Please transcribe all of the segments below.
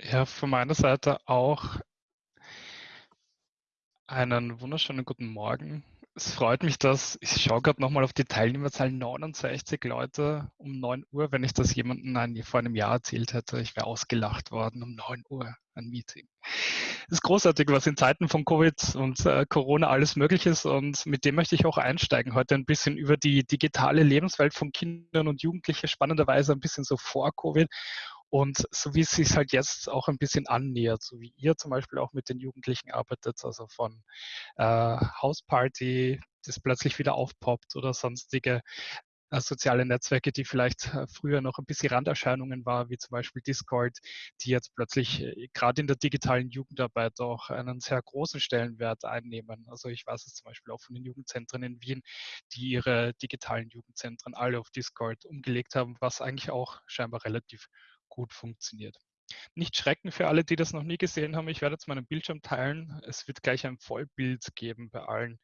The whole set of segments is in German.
Ja, von meiner Seite auch einen wunderschönen guten Morgen. Es freut mich, dass ich schaue gerade nochmal auf die Teilnehmerzahl 69 Leute um 9 Uhr. Wenn ich das jemandem vor einem Jahr erzählt hätte, ich wäre ausgelacht worden um 9 Uhr ein Meeting. Es ist großartig, was in Zeiten von Covid und äh, Corona alles möglich ist und mit dem möchte ich auch einsteigen. Heute ein bisschen über die digitale Lebenswelt von Kindern und Jugendlichen, spannenderweise ein bisschen so vor Covid und so wie es sich halt jetzt auch ein bisschen annähert, so wie ihr zum Beispiel auch mit den Jugendlichen arbeitet, also von äh, Hausparty, das plötzlich wieder aufpoppt oder sonstige äh, soziale Netzwerke, die vielleicht äh, früher noch ein bisschen Randerscheinungen war, wie zum Beispiel Discord, die jetzt plötzlich äh, gerade in der digitalen Jugendarbeit auch einen sehr großen Stellenwert einnehmen. Also ich weiß es zum Beispiel auch von den Jugendzentren in Wien, die ihre digitalen Jugendzentren alle auf Discord umgelegt haben, was eigentlich auch scheinbar relativ gut funktioniert. Nicht schrecken für alle, die das noch nie gesehen haben. Ich werde jetzt meinen Bildschirm teilen. Es wird gleich ein Vollbild geben bei allen.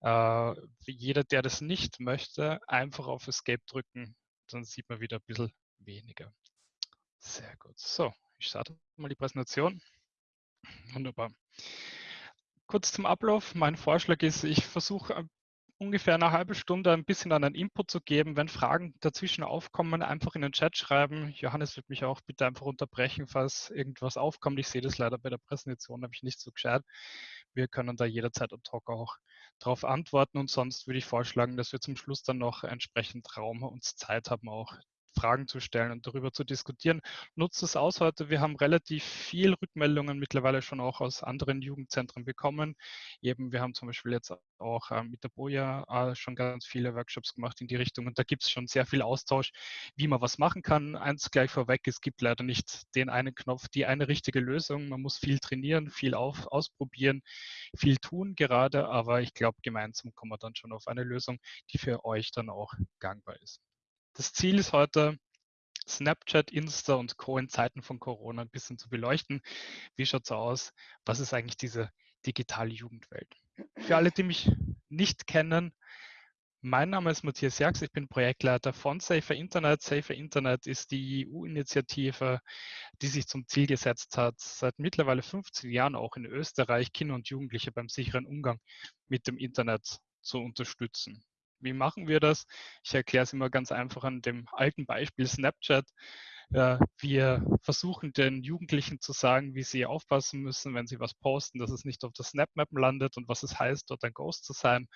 Äh, jeder, der das nicht möchte, einfach auf Escape drücken. Dann sieht man wieder ein bisschen weniger. Sehr gut. So, ich starte mal die Präsentation. Wunderbar. Kurz zum Ablauf. Mein Vorschlag ist, ich versuche ungefähr eine halbe Stunde ein bisschen an einen Input zu geben. Wenn Fragen dazwischen aufkommen, einfach in den Chat schreiben. Johannes wird mich auch bitte einfach unterbrechen, falls irgendwas aufkommt. Ich sehe das leider bei der Präsentation, habe ich nicht so gescheit. Wir können da jederzeit ad hoc auch darauf antworten und sonst würde ich vorschlagen, dass wir zum Schluss dann noch entsprechend Raum und Zeit haben, auch Fragen zu stellen und darüber zu diskutieren. Nutzt es aus heute. Wir haben relativ viel Rückmeldungen mittlerweile schon auch aus anderen Jugendzentren bekommen. Eben, wir haben zum Beispiel jetzt auch äh, mit der Boja äh, schon ganz viele Workshops gemacht in die Richtung und da gibt es schon sehr viel Austausch, wie man was machen kann. Eins gleich vorweg, es gibt leider nicht den einen Knopf, die eine richtige Lösung. Man muss viel trainieren, viel auf, ausprobieren, viel tun gerade, aber ich glaube, gemeinsam kommen wir dann schon auf eine Lösung, die für euch dann auch gangbar ist. Das Ziel ist heute, Snapchat, Insta und Co. in Zeiten von Corona ein bisschen zu beleuchten. Wie schaut es aus? Was ist eigentlich diese digitale Jugendwelt? Für alle, die mich nicht kennen, mein Name ist Matthias Jax, ich bin Projektleiter von Safer Internet. Safer Internet ist die EU-Initiative, die sich zum Ziel gesetzt hat, seit mittlerweile 15 Jahren auch in Österreich Kinder und Jugendliche beim sicheren Umgang mit dem Internet zu unterstützen. Wie machen wir das? Ich erkläre es immer ganz einfach an dem alten Beispiel Snapchat. Wir versuchen den Jugendlichen zu sagen, wie sie aufpassen müssen, wenn sie was posten, dass es nicht auf der Snapmap landet und was es heißt, dort ein Ghost zu sein.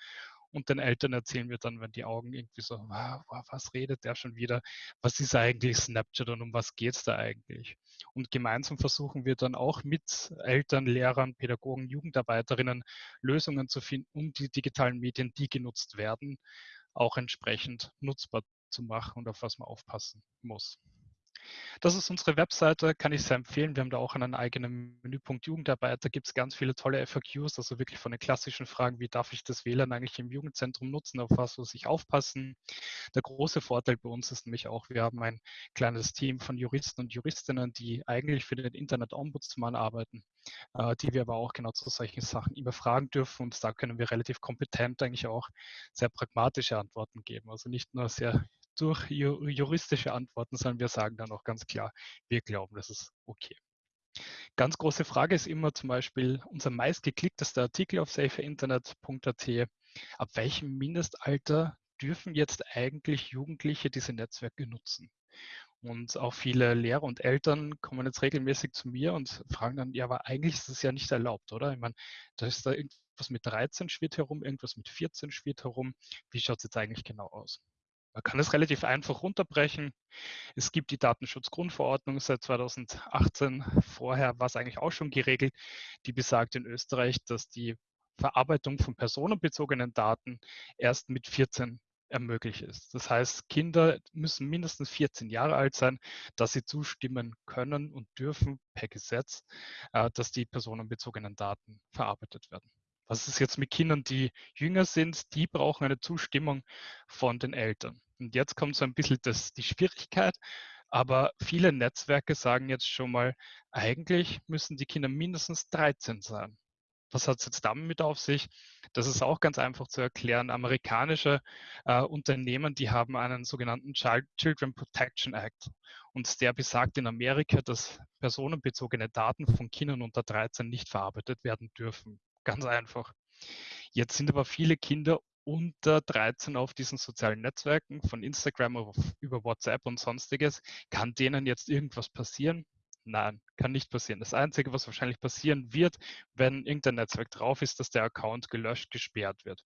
Und den Eltern erzählen wir dann, wenn die Augen irgendwie so, wow, was redet der schon wieder? Was ist eigentlich Snapchat und um was geht es da eigentlich? Und gemeinsam versuchen wir dann auch mit Eltern, Lehrern, Pädagogen, Jugendarbeiterinnen Lösungen zu finden, um die digitalen Medien, die genutzt werden, auch entsprechend nutzbar zu machen und auf was man aufpassen muss. Das ist unsere Webseite, kann ich sehr empfehlen. Wir haben da auch einen eigenen Menüpunkt Jugendarbeit. Da gibt es ganz viele tolle FAQs, also wirklich von den klassischen Fragen, wie darf ich das WLAN eigentlich im Jugendzentrum nutzen, auf was muss ich aufpassen. Der große Vorteil bei uns ist nämlich auch, wir haben ein kleines Team von Juristen und Juristinnen, die eigentlich für den Internet-Ombudsmann arbeiten, äh, die wir aber auch genau zu solchen Sachen immer fragen dürfen. Und da können wir relativ kompetent eigentlich auch sehr pragmatische Antworten geben. Also nicht nur sehr durch juristische Antworten, sondern wir sagen dann auch ganz klar, wir glauben, das ist okay. Ganz große Frage ist immer zum Beispiel unser meistgeklicktester Artikel auf saferinternet.at. Ab welchem Mindestalter dürfen jetzt eigentlich Jugendliche diese Netzwerke nutzen? Und auch viele Lehrer und Eltern kommen jetzt regelmäßig zu mir und fragen dann, ja, aber eigentlich ist es ja nicht erlaubt, oder? Ich meine, da ist da irgendwas mit 13 schwirrt herum, irgendwas mit 14 schwirrt herum. Wie schaut es jetzt eigentlich genau aus? Man kann es relativ einfach runterbrechen. Es gibt die Datenschutzgrundverordnung seit 2018. Vorher war es eigentlich auch schon geregelt. Die besagt in Österreich, dass die Verarbeitung von personenbezogenen Daten erst mit 14 ermöglicht ist. Das heißt, Kinder müssen mindestens 14 Jahre alt sein, dass sie zustimmen können und dürfen per Gesetz, äh, dass die personenbezogenen Daten verarbeitet werden. Was ist jetzt mit Kindern, die jünger sind? Die brauchen eine Zustimmung von den Eltern. Und jetzt kommt so ein bisschen das, die Schwierigkeit. Aber viele Netzwerke sagen jetzt schon mal, eigentlich müssen die Kinder mindestens 13 sein. Was hat es jetzt damit auf sich? Das ist auch ganz einfach zu erklären. Amerikanische äh, Unternehmen, die haben einen sogenannten Child, Children Protection Act. Und der besagt in Amerika, dass personenbezogene Daten von Kindern unter 13 nicht verarbeitet werden dürfen. Ganz einfach. Jetzt sind aber viele Kinder unter 13 auf diesen sozialen Netzwerken, von Instagram über WhatsApp und sonstiges. Kann denen jetzt irgendwas passieren? Nein, kann nicht passieren. Das Einzige, was wahrscheinlich passieren wird, wenn irgendein Netzwerk drauf ist, dass der Account gelöscht, gesperrt wird.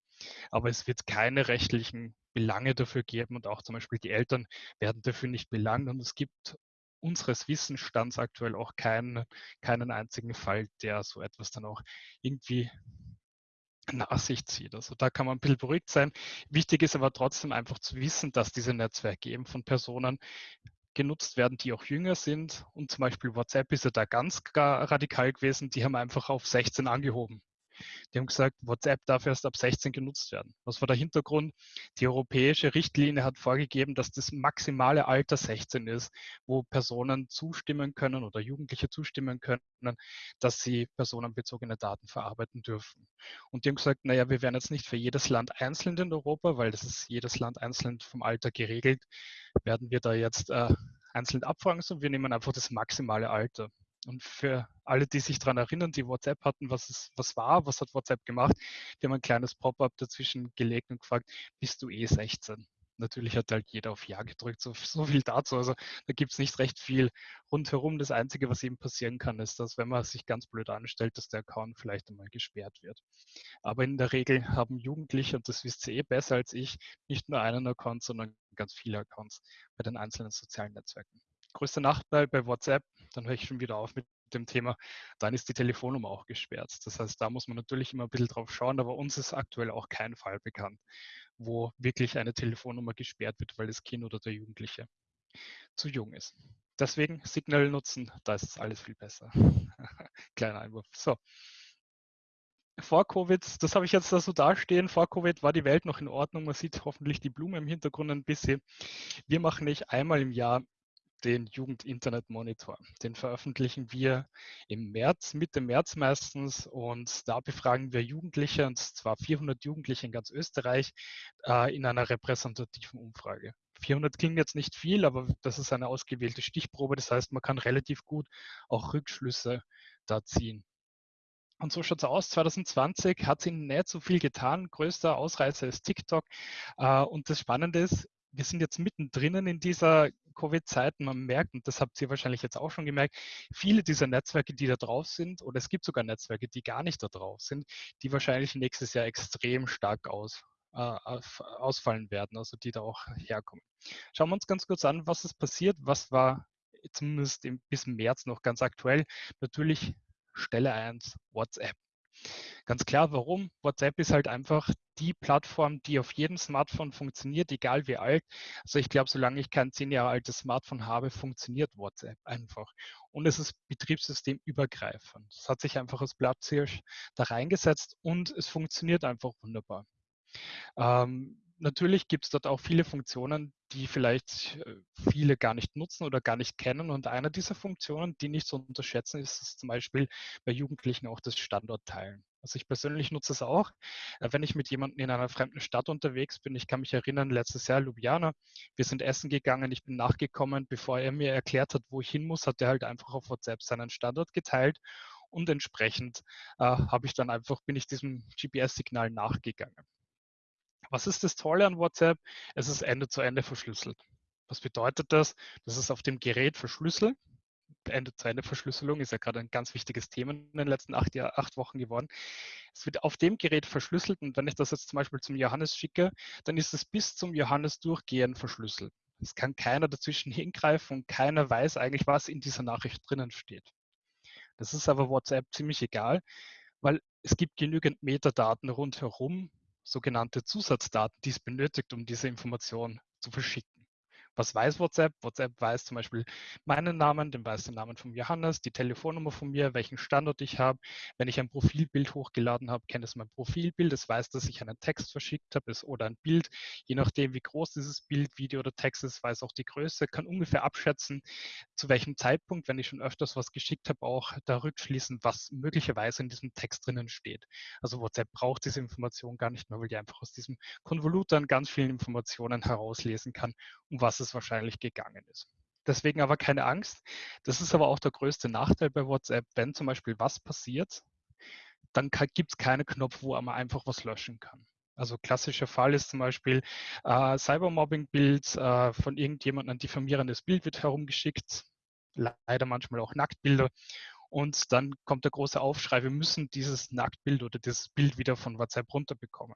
Aber es wird keine rechtlichen Belange dafür geben und auch zum Beispiel die Eltern werden dafür nicht belangt und es gibt unseres Wissensstands aktuell auch keinen, keinen einzigen Fall, der so etwas dann auch irgendwie nach sich zieht. Also da kann man ein bisschen beruhigt sein. Wichtig ist aber trotzdem einfach zu wissen, dass diese Netzwerke eben von Personen genutzt werden, die auch jünger sind. Und zum Beispiel WhatsApp ist ja da ganz radikal gewesen. Die haben einfach auf 16 angehoben. Die haben gesagt, WhatsApp darf erst ab 16 genutzt werden. Was war der Hintergrund? Die europäische Richtlinie hat vorgegeben, dass das maximale Alter 16 ist, wo Personen zustimmen können oder Jugendliche zustimmen können, dass sie personenbezogene Daten verarbeiten dürfen. Und die haben gesagt, naja, wir werden jetzt nicht für jedes Land einzeln in Europa, weil das ist jedes Land einzeln vom Alter geregelt, werden wir da jetzt äh, einzeln abfragen, sondern wir nehmen einfach das maximale Alter. Und für alle, die sich daran erinnern, die WhatsApp hatten, was, es, was war, was hat WhatsApp gemacht, die haben ein kleines Pop-up dazwischen gelegt und gefragt, bist du eh 16? Natürlich hat halt jeder auf Ja gedrückt, so, so viel dazu. Also da gibt es nicht recht viel rundherum. Das Einzige, was eben passieren kann, ist, dass wenn man sich ganz blöd anstellt, dass der Account vielleicht einmal gesperrt wird. Aber in der Regel haben Jugendliche, und das wisst ihr eh besser als ich, nicht nur einen Account, sondern ganz viele Accounts bei den einzelnen sozialen Netzwerken größter Nachteil bei WhatsApp, dann höre ich schon wieder auf mit dem Thema, dann ist die Telefonnummer auch gesperrt. Das heißt, da muss man natürlich immer ein bisschen drauf schauen, aber uns ist aktuell auch kein Fall bekannt, wo wirklich eine Telefonnummer gesperrt wird, weil das Kind oder der Jugendliche zu jung ist. Deswegen Signal nutzen, da ist es alles viel besser. Kleiner Einwurf. So. Vor Covid, das habe ich jetzt da so dastehen, vor Covid war die Welt noch in Ordnung. Man sieht hoffentlich die Blume im Hintergrund ein bisschen. Wir machen nicht einmal im Jahr den Jugend-Internet-Monitor. Den veröffentlichen wir im März, Mitte März meistens und da befragen wir Jugendliche und zwar 400 Jugendliche in ganz Österreich äh, in einer repräsentativen Umfrage. 400 klingt jetzt nicht viel, aber das ist eine ausgewählte Stichprobe. Das heißt, man kann relativ gut auch Rückschlüsse da ziehen. Und so schaut es aus. 2020 hat sich nicht so viel getan. Größter Ausreißer ist TikTok. Äh, und das Spannende ist, wir sind jetzt mittendrin in dieser Covid-Zeit. Man merkt, und das habt ihr wahrscheinlich jetzt auch schon gemerkt, viele dieser Netzwerke, die da drauf sind, oder es gibt sogar Netzwerke, die gar nicht da drauf sind, die wahrscheinlich nächstes Jahr extrem stark aus, äh, ausfallen werden, also die da auch herkommen. Schauen wir uns ganz kurz an, was ist passiert, was war zumindest im, bis März noch ganz aktuell. Natürlich Stelle 1, WhatsApp. Ganz klar, warum? WhatsApp ist halt einfach die Plattform, die auf jedem Smartphone funktioniert, egal wie alt. Also ich glaube, solange ich kein zehn Jahre altes Smartphone habe, funktioniert WhatsApp einfach. Und es ist betriebssystemübergreifend. Es hat sich einfach als Platzhirsch da reingesetzt und es funktioniert einfach wunderbar. Ähm, natürlich gibt es dort auch viele Funktionen, die vielleicht äh, viele gar nicht nutzen oder gar nicht kennen. Und eine dieser Funktionen, die nicht zu unterschätzen ist, ist zum Beispiel bei Jugendlichen auch das Standortteilen. Also ich persönlich nutze es auch, äh, wenn ich mit jemandem in einer fremden Stadt unterwegs bin. Ich kann mich erinnern, letztes Jahr Ljubljana, wir sind essen gegangen, ich bin nachgekommen, bevor er mir erklärt hat, wo ich hin muss, hat er halt einfach auf WhatsApp seinen Standort geteilt und entsprechend äh, habe ich dann einfach, bin ich diesem GPS-Signal nachgegangen. Was ist das Tolle an WhatsApp? Es ist Ende-zu-Ende verschlüsselt. Was bedeutet das? Das ist auf dem Gerät verschlüsselt. Ende-zu-Ende-Verschlüsselung ist ja gerade ein ganz wichtiges Thema in den letzten acht, Jahr, acht Wochen geworden. Es wird auf dem Gerät verschlüsselt und wenn ich das jetzt zum Beispiel zum Johannes schicke, dann ist es bis zum Johannes durchgehend verschlüsselt. Es kann keiner dazwischen hingreifen und keiner weiß eigentlich, was in dieser Nachricht drinnen steht. Das ist aber WhatsApp ziemlich egal, weil es gibt genügend Metadaten rundherum, sogenannte Zusatzdaten, die es benötigt, um diese Information zu verschicken. Was weiß WhatsApp? WhatsApp weiß zum Beispiel meinen Namen, den weiß den Namen von Johannes, die Telefonnummer von mir, welchen Standort ich habe. Wenn ich ein Profilbild hochgeladen habe, kennt es mein Profilbild. Es weiß, dass ich einen Text verschickt habe oder ein Bild. Je nachdem, wie groß dieses Bild, Video oder Text ist, weiß auch die Größe, kann ungefähr abschätzen, zu welchem Zeitpunkt, wenn ich schon öfters was geschickt habe, auch da rückschließen, was möglicherweise in diesem Text drinnen steht. Also WhatsApp braucht diese Information gar nicht mehr, weil die einfach aus diesem Konvolut dann ganz vielen Informationen herauslesen kann, um was es wahrscheinlich gegangen ist. Deswegen aber keine Angst. Das ist aber auch der größte Nachteil bei WhatsApp. Wenn zum Beispiel was passiert, dann gibt es keinen Knopf, wo man einfach was löschen kann. Also klassischer Fall ist zum Beispiel äh, Cybermobbing-Bild äh, von irgendjemandem, ein diffamierendes Bild wird herumgeschickt, leider manchmal auch Nacktbilder. Und dann kommt der große Aufschrei, wir müssen dieses Nacktbild oder dieses Bild wieder von WhatsApp runterbekommen.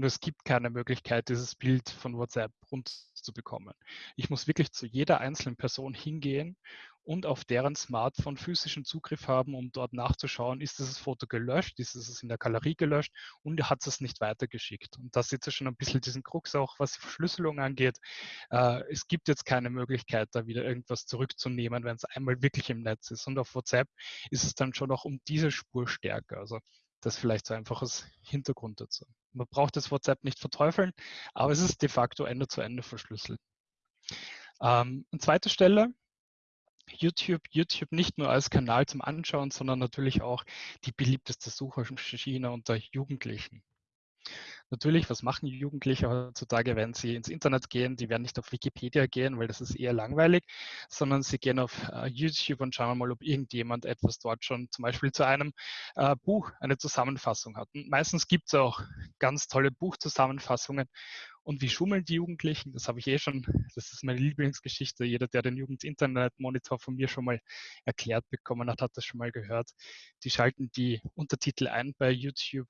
Nur es gibt keine Möglichkeit, dieses Bild von WhatsApp runterzubekommen. Ich muss wirklich zu jeder einzelnen Person hingehen und auf deren Smartphone physischen Zugriff haben, um dort nachzuschauen, ist dieses Foto gelöscht, ist es in der Galerie gelöscht und hat es nicht weitergeschickt. Und da ihr schon ein bisschen diesen Krux auch, was die Verschlüsselung angeht. Äh, es gibt jetzt keine Möglichkeit, da wieder irgendwas zurückzunehmen, wenn es einmal wirklich im Netz ist. Und auf WhatsApp ist es dann schon auch um diese Spur stärker. Also das vielleicht so einfaches Hintergrund dazu. Man braucht das WhatsApp nicht verteufeln, aber es ist de facto Ende zu Ende verschlüsselt. Ähm, an zweiter Stelle, YouTube, YouTube nicht nur als Kanal zum Anschauen, sondern natürlich auch die beliebteste Suchmaschine unter Jugendlichen. Natürlich, was machen Jugendliche heutzutage, wenn sie ins Internet gehen? Die werden nicht auf Wikipedia gehen, weil das ist eher langweilig, sondern sie gehen auf äh, YouTube und schauen mal, ob irgendjemand etwas dort schon zum Beispiel zu einem äh, Buch eine Zusammenfassung hat. Und meistens gibt es auch ganz tolle Buchzusammenfassungen und wie schummeln die Jugendlichen? Das habe ich eh schon, das ist meine Lieblingsgeschichte. Jeder, der den Jugend-Internet-Monitor von mir schon mal erklärt bekommen hat, hat das schon mal gehört. Die schalten die Untertitel ein bei YouTube,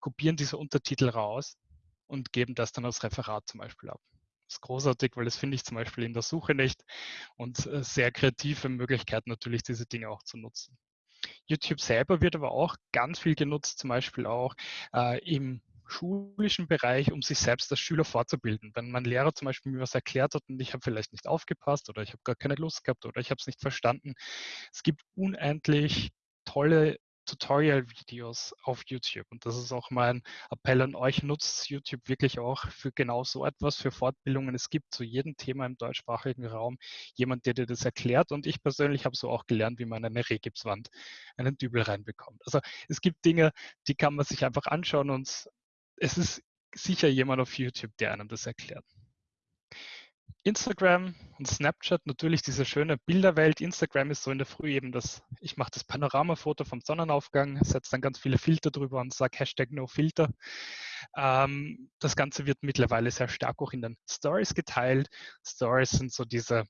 kopieren diese Untertitel raus und geben das dann als Referat zum Beispiel ab. Das ist großartig, weil das finde ich zum Beispiel in der Suche nicht und äh, sehr kreative Möglichkeit natürlich, diese Dinge auch zu nutzen. YouTube selber wird aber auch ganz viel genutzt, zum Beispiel auch äh, im schulischen Bereich, um sich selbst als Schüler fortzubilden. Wenn mein Lehrer zum Beispiel mir was erklärt hat und ich habe vielleicht nicht aufgepasst oder ich habe gar keine Lust gehabt oder ich habe es nicht verstanden. Es gibt unendlich tolle Tutorial-Videos auf YouTube. Und das ist auch mein Appell an euch, nutzt YouTube wirklich auch für genau so etwas, für Fortbildungen. Es gibt zu jedem Thema im deutschsprachigen Raum jemand, der dir das erklärt. Und ich persönlich habe so auch gelernt, wie man eine Regipswand einen Dübel reinbekommt. Also es gibt Dinge, die kann man sich einfach anschauen und es ist sicher jemand auf YouTube, der einem das erklärt. Instagram und Snapchat, natürlich diese schöne Bilderwelt. Instagram ist so in der Früh eben das, ich mache das Panoramafoto vom Sonnenaufgang, setze dann ganz viele Filter drüber und sage Hashtag NoFilter. Ähm, das Ganze wird mittlerweile sehr stark auch in den Stories geteilt. Stories sind so diese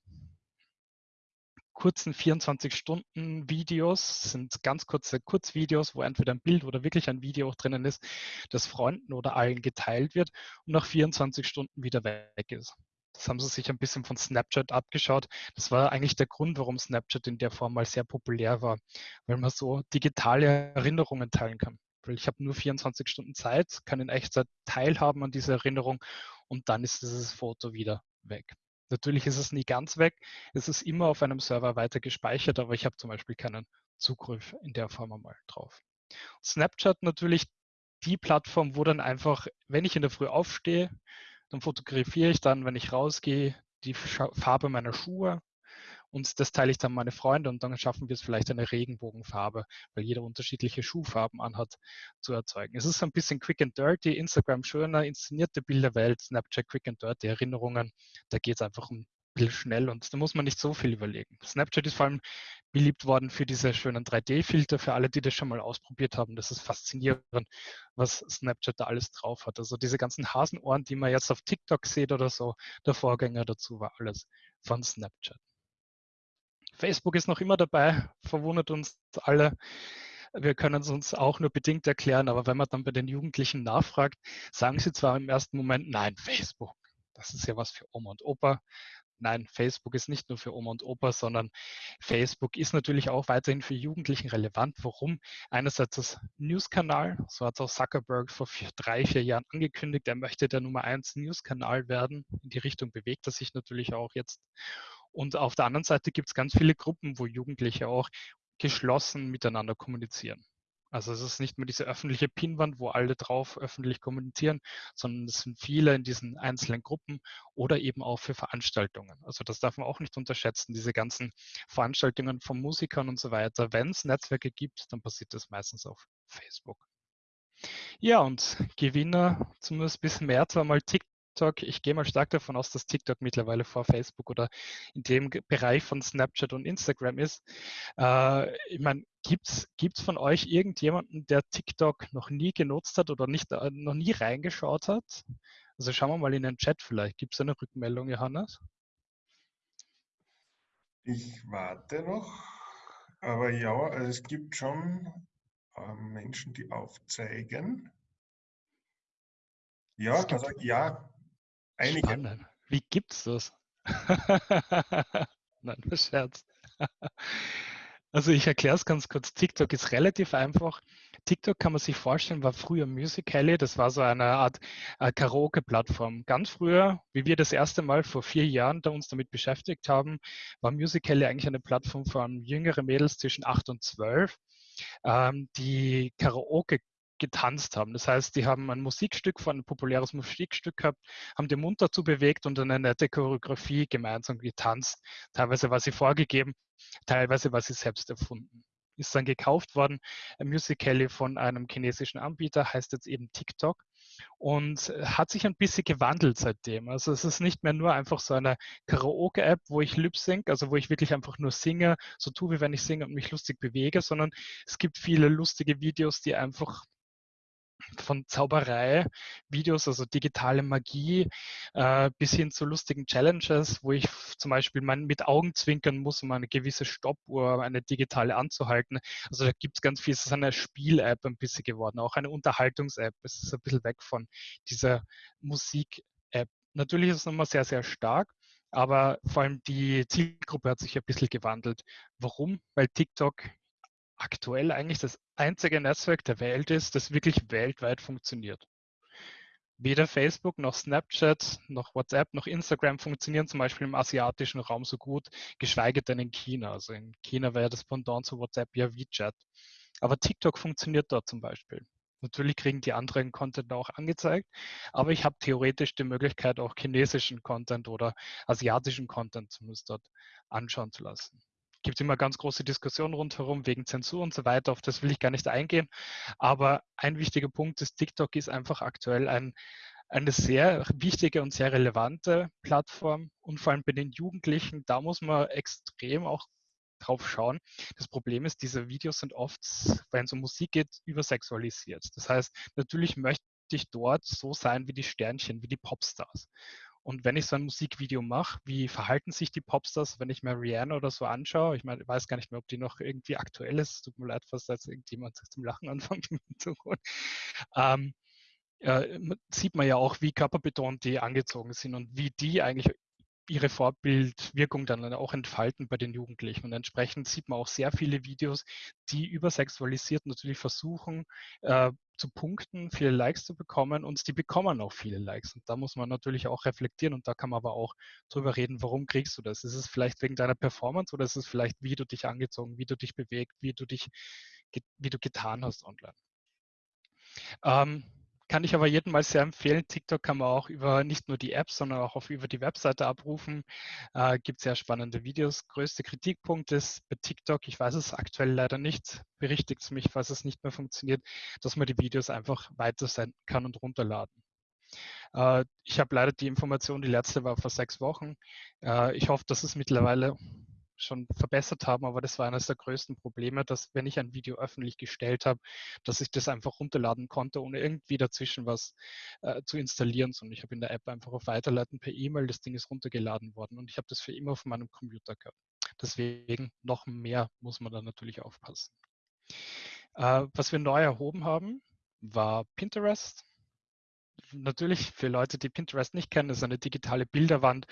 kurzen 24-Stunden-Videos, sind ganz kurze Kurzvideos, wo entweder ein Bild oder wirklich ein Video auch drinnen ist, das Freunden oder allen geteilt wird und nach 24 Stunden wieder weg ist. Das haben sie sich ein bisschen von Snapchat abgeschaut. Das war eigentlich der Grund, warum Snapchat in der Form mal sehr populär war, weil man so digitale Erinnerungen teilen kann. Weil ich habe nur 24 Stunden Zeit, kann in Echtzeit teilhaben an dieser Erinnerung und dann ist dieses Foto wieder weg. Natürlich ist es nie ganz weg. Es ist immer auf einem Server weiter gespeichert, aber ich habe zum Beispiel keinen Zugriff in der Form einmal drauf. Snapchat natürlich die Plattform, wo dann einfach, wenn ich in der Früh aufstehe, dann fotografiere ich dann, wenn ich rausgehe, die Farbe meiner Schuhe und das teile ich dann meine Freunde und dann schaffen wir es vielleicht eine Regenbogenfarbe, weil jeder unterschiedliche Schuhfarben anhat, zu erzeugen. Es ist ein bisschen quick and dirty, Instagram schöner, inszenierte Bilderwelt, Snapchat quick and dirty, Erinnerungen. Da geht es einfach um schnell und da muss man nicht so viel überlegen. Snapchat ist vor allem beliebt worden für diese schönen 3D-Filter, für alle, die das schon mal ausprobiert haben. Das ist faszinierend, was Snapchat da alles drauf hat. Also diese ganzen Hasenohren, die man jetzt auf TikTok sieht oder so, der Vorgänger dazu war alles von Snapchat. Facebook ist noch immer dabei, verwundert uns alle. Wir können es uns auch nur bedingt erklären, aber wenn man dann bei den Jugendlichen nachfragt, sagen sie zwar im ersten Moment, nein, Facebook, das ist ja was für Oma und Opa. nein, Facebook ist nicht nur für Oma und Opa, sondern Facebook ist natürlich auch weiterhin für Jugendlichen relevant. Warum? Einerseits das News-Kanal, so hat auch Zuckerberg vor vier, drei, vier Jahren angekündigt, er möchte der Nummer eins News-Kanal werden. In die Richtung bewegt er sich natürlich auch jetzt. Und auf der anderen Seite gibt es ganz viele Gruppen, wo Jugendliche auch geschlossen miteinander kommunizieren. Also es ist nicht mehr diese öffentliche Pinwand, wo alle drauf öffentlich kommunizieren, sondern es sind viele in diesen einzelnen Gruppen oder eben auch für Veranstaltungen. Also das darf man auch nicht unterschätzen, diese ganzen Veranstaltungen von Musikern und so weiter. Wenn es Netzwerke gibt, dann passiert das meistens auf Facebook. Ja, und Gewinner, zumindest bisschen mehr, zwar mal TikTok TikTok, ich gehe mal stark davon aus, dass TikTok mittlerweile vor Facebook oder in dem Bereich von Snapchat und Instagram ist. Äh, ich meine, gibt es von euch irgendjemanden, der TikTok noch nie genutzt hat oder nicht, äh, noch nie reingeschaut hat? Also schauen wir mal in den Chat vielleicht. Gibt es eine Rückmeldung, Johannes? Ich warte noch, aber ja, also es gibt schon äh, Menschen, die aufzeigen. Ja, also ja, Einige. Spannend. Wie gibt's das? Nein, Scherz. Also ich erkläre es ganz kurz. TikTok ist relativ einfach. TikTok kann man sich vorstellen, war früher Musical.ly. Das war so eine Art äh, Karaoke-Plattform. Ganz früher, wie wir das erste Mal vor vier Jahren da uns damit beschäftigt haben, war Musical.ly eigentlich eine Plattform von jüngeren Mädels zwischen acht und zwölf, ähm, die Karaoke getanzt haben. Das heißt, die haben ein Musikstück von ein populäres Musikstück gehabt, haben den Mund dazu bewegt und eine nette Choreografie gemeinsam getanzt. Teilweise war sie vorgegeben, teilweise war sie selbst erfunden. Ist dann gekauft worden. Musical.ly von einem chinesischen Anbieter heißt jetzt eben TikTok und hat sich ein bisschen gewandelt seitdem. Also es ist nicht mehr nur einfach so eine Karaoke-App, wo ich lip sync, also wo ich wirklich einfach nur singe, so tue, wie wenn ich singe und mich lustig bewege, sondern es gibt viele lustige Videos, die einfach von Zauberei, Videos, also digitale Magie, äh, bis hin zu lustigen Challenges, wo ich zum Beispiel mein, mit Augen zwinkern muss, um eine gewisse Stoppuhr, eine digitale anzuhalten. Also da gibt es ganz viel, es ist eine Spiel-App ein bisschen geworden, auch eine Unterhaltungs-App. Es ist ein bisschen weg von dieser Musik-App. Natürlich ist es nochmal sehr, sehr stark, aber vor allem die Zielgruppe hat sich ein bisschen gewandelt. Warum? Weil TikTok aktuell eigentlich das einzige Netzwerk der Welt ist, das wirklich weltweit funktioniert. Weder Facebook noch Snapchat noch WhatsApp noch Instagram funktionieren zum Beispiel im asiatischen Raum so gut, geschweige denn in China. Also in China wäre das Pendant zu WhatsApp ja WeChat. Aber TikTok funktioniert dort zum Beispiel. Natürlich kriegen die anderen Content auch angezeigt, aber ich habe theoretisch die Möglichkeit, auch chinesischen Content oder asiatischen Content zumindest dort anschauen zu lassen gibt es immer ganz große Diskussionen rundherum wegen Zensur und so weiter. Auf das will ich gar nicht eingehen. Aber ein wichtiger Punkt ist, TikTok ist einfach aktuell ein, eine sehr wichtige und sehr relevante Plattform. Und vor allem bei den Jugendlichen, da muss man extrem auch drauf schauen. Das Problem ist, diese Videos sind oft, wenn es um Musik geht, übersexualisiert. Das heißt, natürlich möchte ich dort so sein wie die Sternchen, wie die Popstars. Und wenn ich so ein Musikvideo mache, wie verhalten sich die Popstars, wenn ich mir Rihanna oder so anschaue? Ich meine, ich weiß gar nicht mehr, ob die noch irgendwie aktuell ist. Tut mir leid, falls jetzt irgendjemand zum Lachen anfängt im Hintergrund. Ähm, äh, sieht man ja auch, wie körperbetont die angezogen sind und wie die eigentlich ihre Vorbildwirkung dann auch entfalten bei den Jugendlichen. Und entsprechend sieht man auch sehr viele Videos, die übersexualisiert natürlich versuchen äh, zu punkten, viele Likes zu bekommen und die bekommen auch viele Likes. Und da muss man natürlich auch reflektieren und da kann man aber auch drüber reden, warum kriegst du das? Ist es vielleicht wegen deiner Performance oder ist es vielleicht, wie du dich angezogen, wie du dich bewegt, wie du dich, wie du getan hast online? Ähm, kann ich aber jedem mal sehr empfehlen. TikTok kann man auch über nicht nur die App, sondern auch auf, über die Webseite abrufen. Äh, gibt sehr spannende Videos. Größter Kritikpunkt ist bei TikTok, ich weiß es aktuell leider nicht, berichtigt es mich, falls es nicht mehr funktioniert, dass man die Videos einfach weitersenden kann und runterladen. Äh, ich habe leider die Information, die letzte war vor sechs Wochen. Äh, ich hoffe, dass es mittlerweile schon verbessert haben, aber das war eines der größten Probleme, dass wenn ich ein Video öffentlich gestellt habe, dass ich das einfach runterladen konnte, ohne irgendwie dazwischen was äh, zu installieren, sondern ich habe in der App einfach auf Weiterleiten per E-Mail, das Ding ist runtergeladen worden und ich habe das für immer auf meinem Computer gehabt. Deswegen noch mehr muss man da natürlich aufpassen. Äh, was wir neu erhoben haben, war Pinterest. Natürlich für Leute, die Pinterest nicht kennen, ist eine digitale Bilderwand.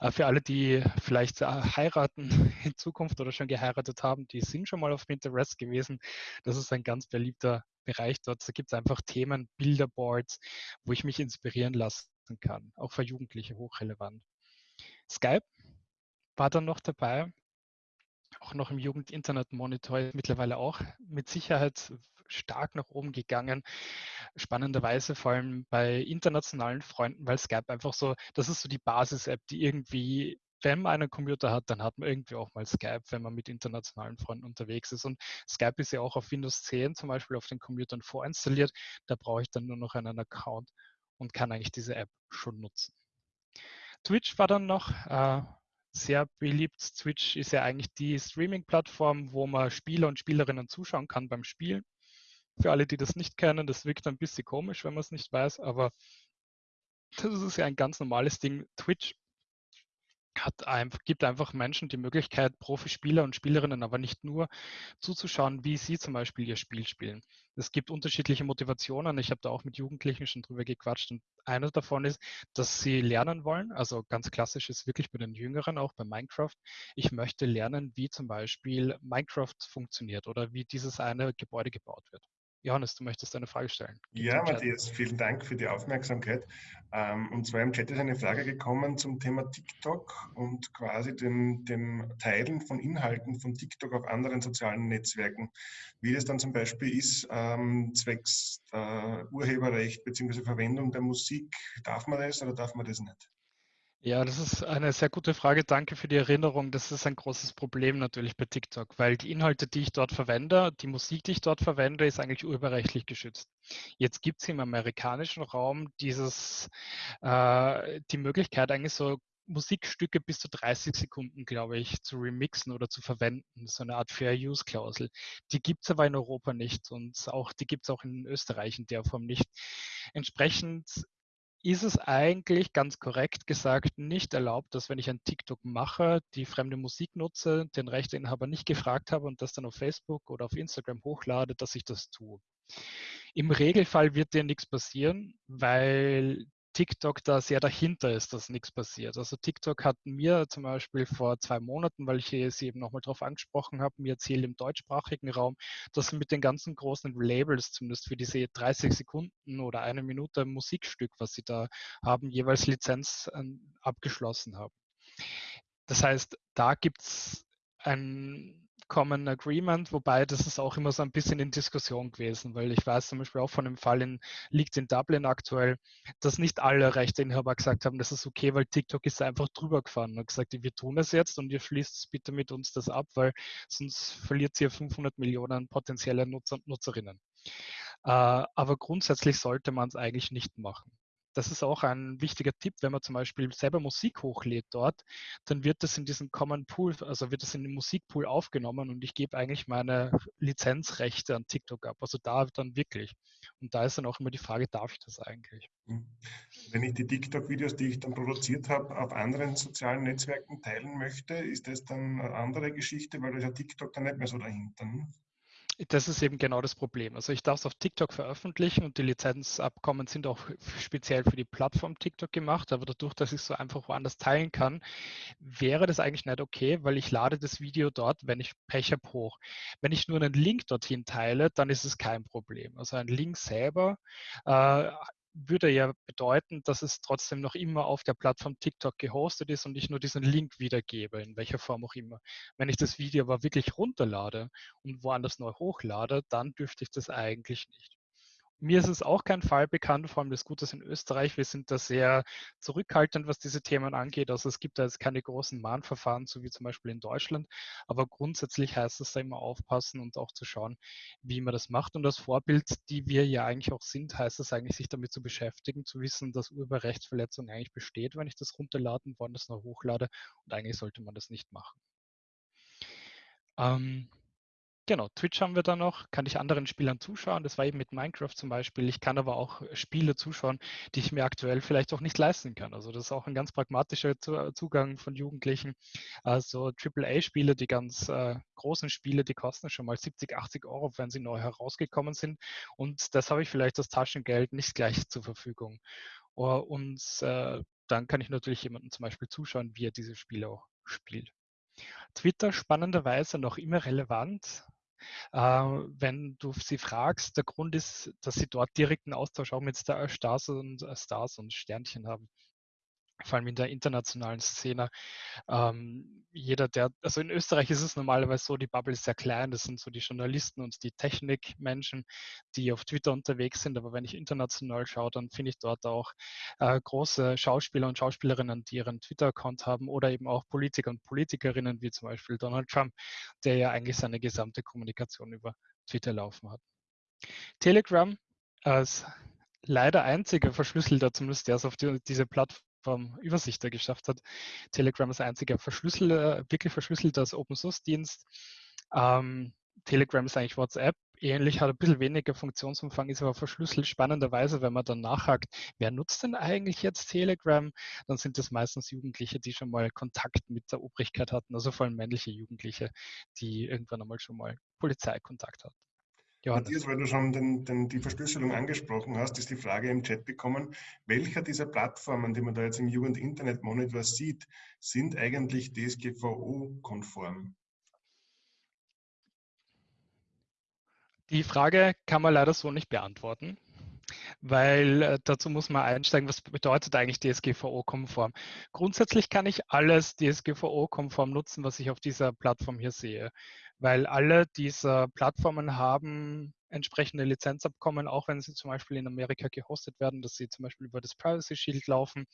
Äh, für alle, die vielleicht äh, heiraten in Zukunft oder schon geheiratet haben, die sind schon mal auf Pinterest gewesen. Das ist ein ganz beliebter Bereich dort. Da gibt es einfach Themen, Bilderboards, wo ich mich inspirieren lassen kann. Auch für Jugendliche hochrelevant. Skype war dann noch dabei auch noch im Jugend-Internet-Monitor mittlerweile auch mit Sicherheit stark nach oben gegangen. Spannenderweise vor allem bei internationalen Freunden, weil Skype einfach so, das ist so die Basis-App, die irgendwie, wenn man einen Computer hat, dann hat man irgendwie auch mal Skype, wenn man mit internationalen Freunden unterwegs ist. Und Skype ist ja auch auf Windows 10 zum Beispiel auf den Computern vorinstalliert. Da brauche ich dann nur noch einen Account und kann eigentlich diese App schon nutzen. Twitch war dann noch, äh, sehr beliebt. Twitch ist ja eigentlich die Streaming-Plattform, wo man Spieler und Spielerinnen zuschauen kann beim Spielen. Für alle, die das nicht kennen, das wirkt ein bisschen komisch, wenn man es nicht weiß, aber das ist ja ein ganz normales Ding. Twitch einfach, gibt einfach Menschen die Möglichkeit, Profispieler und Spielerinnen, aber nicht nur, zuzuschauen, wie sie zum Beispiel ihr Spiel spielen. Es gibt unterschiedliche Motivationen. Ich habe da auch mit Jugendlichen schon drüber gequatscht und einer davon ist, dass sie lernen wollen. Also ganz klassisch ist wirklich bei den Jüngeren auch bei Minecraft. Ich möchte lernen, wie zum Beispiel Minecraft funktioniert oder wie dieses eine Gebäude gebaut wird. Johannes, du möchtest eine Frage stellen. Gibt ja, Matthias, vielen Dank für die Aufmerksamkeit. Ähm, und zwar im Chat ist eine Frage gekommen zum Thema TikTok und quasi dem, dem Teilen von Inhalten von TikTok auf anderen sozialen Netzwerken. Wie das dann zum Beispiel ist, ähm, zwecks äh, Urheberrecht bzw. Verwendung der Musik. Darf man das oder darf man das nicht? Ja, das ist eine sehr gute Frage. Danke für die Erinnerung. Das ist ein großes Problem natürlich bei TikTok, weil die Inhalte, die ich dort verwende, die Musik, die ich dort verwende, ist eigentlich urheberrechtlich geschützt. Jetzt gibt es im amerikanischen Raum dieses, äh, die Möglichkeit, eigentlich so Musikstücke bis zu 30 Sekunden, glaube ich, zu remixen oder zu verwenden. So eine Art Fair-Use-Klausel. Die gibt es aber in Europa nicht und auch die gibt es auch in Österreich in der Form nicht. Entsprechend ist es eigentlich ganz korrekt gesagt nicht erlaubt, dass wenn ich ein TikTok mache, die fremde Musik nutze, den Rechteinhaber nicht gefragt habe und das dann auf Facebook oder auf Instagram hochlade, dass ich das tue. Im Regelfall wird dir nichts passieren, weil TikTok da sehr dahinter ist, dass nichts passiert. Also TikTok hat mir zum Beispiel vor zwei Monaten, weil ich sie eben nochmal darauf angesprochen habe, mir erzählt im deutschsprachigen Raum, dass sie mit den ganzen großen Labels, zumindest für diese 30 Sekunden oder eine Minute Musikstück, was sie da haben, jeweils Lizenz ähm, abgeschlossen haben. Das heißt, da gibt es ein Common Agreement, wobei das ist auch immer so ein bisschen in Diskussion gewesen, weil ich weiß zum Beispiel auch von dem Fall in, liegt in Dublin aktuell, dass nicht alle Rechteinhaber gesagt haben, das ist okay, weil TikTok ist einfach drüber gefahren und gesagt, wir tun es jetzt und ihr schließt bitte mit uns das ab, weil sonst verliert ihr 500 Millionen potenzielle Nutzer und Nutzerinnen. Äh, aber grundsätzlich sollte man es eigentlich nicht machen das ist auch ein wichtiger Tipp, wenn man zum Beispiel selber Musik hochlädt dort, dann wird das in diesen Common Pool, also wird das in den Musikpool aufgenommen und ich gebe eigentlich meine Lizenzrechte an TikTok ab. Also da dann wirklich. Und da ist dann auch immer die Frage, darf ich das eigentlich? Hm. Wenn ich die TikTok-Videos, die ich dann produziert habe, auf anderen sozialen Netzwerken teilen möchte, ist das dann eine andere Geschichte, weil da ist ja TikTok dann nicht mehr so dahinter. Ne? Das ist eben genau das Problem. Also ich darf es auf TikTok veröffentlichen und die Lizenzabkommen sind auch speziell für die Plattform TikTok gemacht, aber dadurch, dass ich es so einfach woanders teilen kann, wäre das eigentlich nicht okay, weil ich lade das Video dort, wenn ich Pech habe, hoch. Wenn ich nur einen Link dorthin teile, dann ist es kein Problem. Also ein Link selber äh, würde ja bedeuten, dass es trotzdem noch immer auf der Plattform TikTok gehostet ist und ich nur diesen Link wiedergebe, in welcher Form auch immer. Wenn ich das Video aber wirklich runterlade und woanders neu hochlade, dann dürfte ich das eigentlich nicht. Mir ist es auch kein Fall bekannt, vor allem das Gute ist in Österreich. Wir sind da sehr zurückhaltend, was diese Themen angeht. Also es gibt da jetzt keine großen Mahnverfahren, so wie zum Beispiel in Deutschland. Aber grundsätzlich heißt es da immer aufpassen und auch zu schauen, wie man das macht. Und als Vorbild, die wir ja eigentlich auch sind, heißt es eigentlich, sich damit zu beschäftigen, zu wissen, dass Urheberrechtsverletzung eigentlich besteht, wenn ich das runterladen, woanders noch hochlade. Und eigentlich sollte man das nicht machen. Ähm, Genau, Twitch haben wir da noch, kann ich anderen Spielern zuschauen. Das war eben mit Minecraft zum Beispiel. Ich kann aber auch Spiele zuschauen, die ich mir aktuell vielleicht auch nicht leisten kann. Also das ist auch ein ganz pragmatischer Zugang von Jugendlichen. Also AAA-Spiele, die ganz äh, großen Spiele, die kosten schon mal 70, 80 Euro, wenn sie neu herausgekommen sind. Und das habe ich vielleicht das Taschengeld nicht gleich zur Verfügung. Und äh, dann kann ich natürlich jemandem zum Beispiel zuschauen, wie er diese Spiele auch spielt. Twitter spannenderweise noch immer relevant. Äh, wenn du sie fragst, der Grund ist, dass sie dort direkten Austausch auch mit Stars und, äh, Stars und Sternchen haben vor allem in der internationalen Szene. Ähm, jeder, der, also in Österreich ist es normalerweise so, die Bubble ist sehr klein, das sind so die Journalisten und die Technikmenschen, die auf Twitter unterwegs sind, aber wenn ich international schaue, dann finde ich dort auch äh, große Schauspieler und Schauspielerinnen, die ihren Twitter-Account haben oder eben auch Politiker und Politikerinnen, wie zum Beispiel Donald Trump, der ja eigentlich seine gesamte Kommunikation über Twitter laufen hat. Telegram als leider einziger Verschlüsselter, zumindest der es auf die, diese Plattform vom Übersichter geschafft hat. Telegram ist einziger verschlüsselter, wirklich verschlüsselter Open Source Dienst. Ähm, Telegram ist eigentlich WhatsApp. Ähnlich hat ein bisschen weniger Funktionsumfang, ist aber verschlüsselt. Spannenderweise, wenn man dann nachhakt, wer nutzt denn eigentlich jetzt Telegram, dann sind das meistens Jugendliche, die schon mal Kontakt mit der Obrigkeit hatten, also vor allem männliche Jugendliche, die irgendwann einmal schon mal Polizeikontakt hatten. Johannes. Matthias, weil du schon den, den, die Verschlüsselung angesprochen hast, ist die Frage im Chat bekommen, welcher dieser Plattformen, die man da jetzt im Jugend-Internet-Monitor sieht, sind eigentlich DSGVO-konform? Die Frage kann man leider so nicht beantworten weil äh, dazu muss man einsteigen, was bedeutet eigentlich DSGVO-konform. Grundsätzlich kann ich alles DSGVO-konform nutzen, was ich auf dieser Plattform hier sehe, weil alle dieser Plattformen haben entsprechende Lizenzabkommen, auch wenn sie zum Beispiel in Amerika gehostet werden, dass sie zum Beispiel über das Privacy Shield laufen.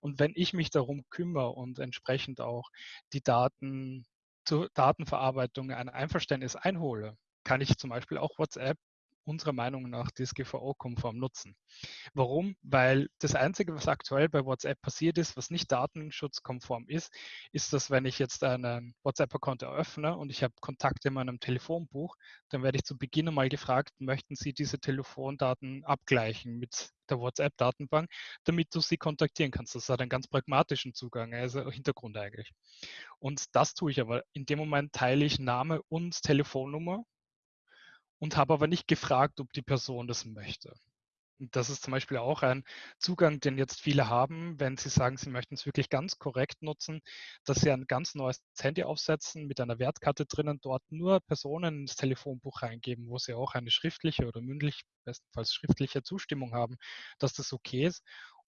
Und wenn ich mich darum kümmere und entsprechend auch die Daten zur Datenverarbeitung ein Einverständnis einhole, kann ich zum Beispiel auch WhatsApp unserer Meinung nach DSGVO-konform nutzen. Warum? Weil das Einzige, was aktuell bei WhatsApp passiert ist, was nicht datenschutzkonform ist, ist, dass wenn ich jetzt einen WhatsApp-Account eröffne und ich habe Kontakte in meinem Telefonbuch, dann werde ich zu Beginn einmal gefragt, möchten Sie diese Telefondaten abgleichen mit der WhatsApp-Datenbank, damit du sie kontaktieren kannst. Das hat einen ganz pragmatischen Zugang, also Hintergrund eigentlich. Und das tue ich aber. In dem Moment teile ich Name und Telefonnummer und habe aber nicht gefragt, ob die Person das möchte. Und das ist zum Beispiel auch ein Zugang, den jetzt viele haben, wenn sie sagen, sie möchten es wirklich ganz korrekt nutzen, dass sie ein ganz neues Handy aufsetzen mit einer Wertkarte drinnen, dort nur Personen ins Telefonbuch reingeben, wo sie auch eine schriftliche oder mündlich, bestenfalls schriftliche Zustimmung haben, dass das okay ist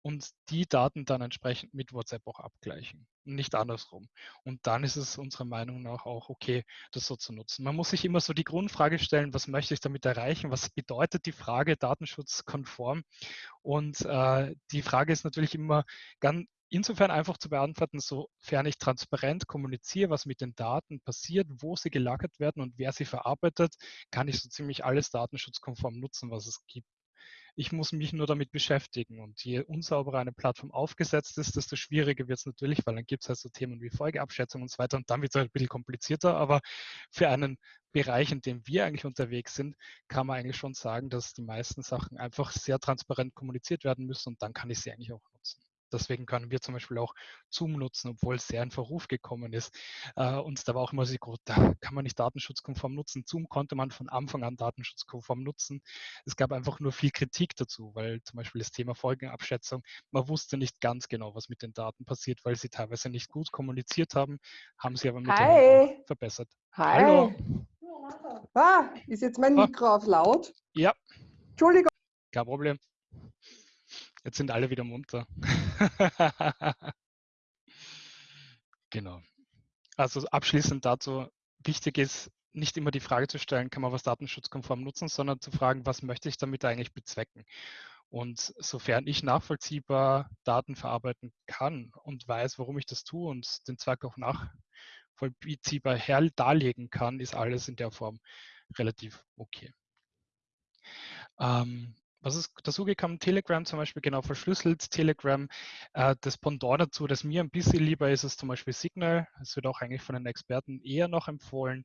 und die Daten dann entsprechend mit WhatsApp auch abgleichen, nicht andersrum. Und dann ist es unserer Meinung nach auch okay, das so zu nutzen. Man muss sich immer so die Grundfrage stellen, was möchte ich damit erreichen? Was bedeutet die Frage datenschutzkonform? Und äh, die Frage ist natürlich immer ganz, insofern einfach zu beantworten, sofern ich transparent kommuniziere, was mit den Daten passiert, wo sie gelagert werden und wer sie verarbeitet, kann ich so ziemlich alles datenschutzkonform nutzen, was es gibt. Ich muss mich nur damit beschäftigen. Und je unsauberer eine Plattform aufgesetzt ist, desto schwieriger wird es natürlich, weil dann gibt es halt so Themen wie Folgeabschätzung und so weiter. Und dann wird es halt ein bisschen komplizierter. Aber für einen Bereich, in dem wir eigentlich unterwegs sind, kann man eigentlich schon sagen, dass die meisten Sachen einfach sehr transparent kommuniziert werden müssen. Und dann kann ich sie eigentlich auch nutzen. Deswegen können wir zum Beispiel auch Zoom nutzen, obwohl es sehr in Verruf gekommen ist. Äh, und da war auch immer so, da kann man nicht datenschutzkonform nutzen. Zoom konnte man von Anfang an datenschutzkonform nutzen. Es gab einfach nur viel Kritik dazu, weil zum Beispiel das Thema Folgenabschätzung, man wusste nicht ganz genau, was mit den Daten passiert, weil sie teilweise nicht gut kommuniziert haben, haben sie aber mit verbessert. Hi. Hallo. Ah, ist jetzt mein Mikro auf laut? Ja. Entschuldigung. Kein Problem. Jetzt sind alle wieder munter. genau. Also abschließend dazu, wichtig ist, nicht immer die Frage zu stellen, kann man was datenschutzkonform nutzen, sondern zu fragen, was möchte ich damit eigentlich bezwecken? Und sofern ich nachvollziehbar Daten verarbeiten kann und weiß, warum ich das tue und den Zweck auch nachvollziehbar her darlegen kann, ist alles in der Form relativ okay. Ähm, was ist dazugekommen? Telegram zum Beispiel, genau verschlüsselt. Telegram, äh, das Pendant dazu, das mir ein bisschen lieber ist, ist zum Beispiel Signal. Es wird auch eigentlich von den Experten eher noch empfohlen.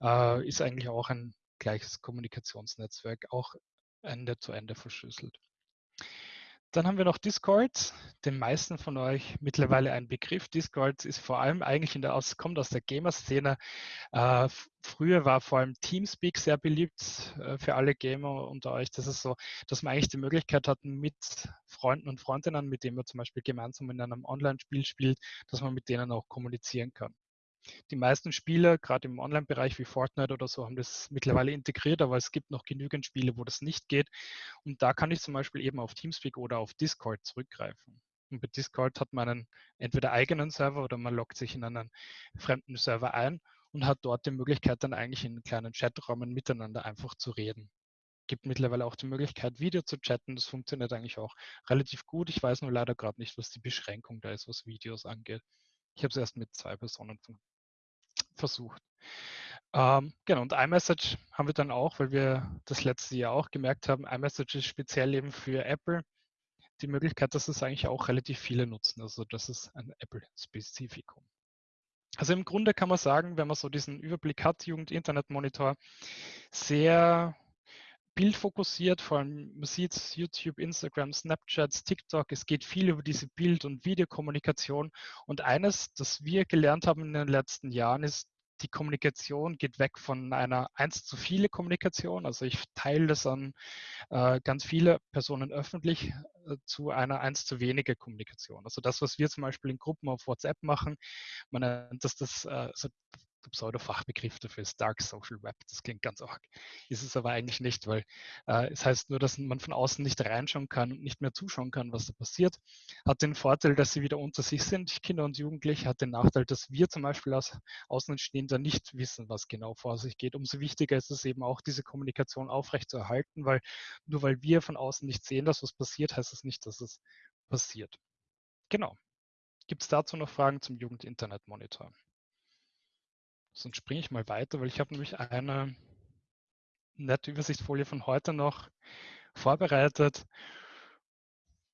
Äh, ist eigentlich auch ein gleiches Kommunikationsnetzwerk, auch Ende zu Ende verschlüsselt. Dann haben wir noch Discord, den meisten von euch mittlerweile ein Begriff. Discord ist vor allem eigentlich in der, aus, kommt aus der Gamer-Szene. Äh, früher war vor allem Teamspeak sehr beliebt äh, für alle Gamer unter euch. Das ist so, dass man eigentlich die Möglichkeit hat, mit Freunden und Freundinnen, mit denen man zum Beispiel gemeinsam in einem Online-Spiel spielt, dass man mit denen auch kommunizieren kann. Die meisten Spiele, gerade im Online-Bereich wie Fortnite oder so, haben das mittlerweile integriert, aber es gibt noch genügend Spiele, wo das nicht geht. Und da kann ich zum Beispiel eben auf Teamspeak oder auf Discord zurückgreifen. Und bei Discord hat man einen entweder eigenen Server oder man loggt sich in einen fremden Server ein und hat dort die Möglichkeit, dann eigentlich in kleinen Chatraumen miteinander einfach zu reden. Gibt mittlerweile auch die Möglichkeit, Video zu chatten. Das funktioniert eigentlich auch relativ gut. Ich weiß nur leider gerade nicht, was die Beschränkung da ist, was Videos angeht. Ich habe es erst mit zwei Personen versucht. Ähm, genau, und iMessage haben wir dann auch, weil wir das letzte Jahr auch gemerkt haben, iMessage ist speziell eben für Apple die Möglichkeit, dass es eigentlich auch relativ viele nutzen. Also das ist ein Apple-Spezifikum. Also im Grunde kann man sagen, wenn man so diesen Überblick hat, Jugend-Internet-Monitor, sehr bildfokussiert, vor allem man sieht YouTube, Instagram, Snapchat, TikTok, es geht viel über diese Bild- und Videokommunikation. Und eines, das wir gelernt haben in den letzten Jahren, ist, die Kommunikation geht weg von einer eins zu viele Kommunikation, also ich teile das an äh, ganz viele Personen öffentlich, äh, zu einer eins zu wenige Kommunikation. Also das, was wir zum Beispiel in Gruppen auf WhatsApp machen, man nennt das, das äh, also der Pseudo-Fachbegriff dafür ist Dark Social Web. Das klingt ganz arg. Ist es aber eigentlich nicht, weil äh, es heißt nur, dass man von außen nicht reinschauen kann und nicht mehr zuschauen kann, was da passiert. Hat den Vorteil, dass sie wieder unter sich sind, Kinder und Jugendliche. Hat den Nachteil, dass wir zum Beispiel als Außenstehender nicht wissen, was genau vor sich geht. Umso wichtiger ist es eben auch, diese Kommunikation aufrechtzuerhalten, weil nur weil wir von außen nicht sehen, dass was passiert, heißt es nicht, dass es passiert. Genau. Gibt es dazu noch Fragen zum Jugend-Internet-Monitor? Sonst springe ich mal weiter, weil ich habe nämlich eine nette Übersichtsfolie von heute noch vorbereitet.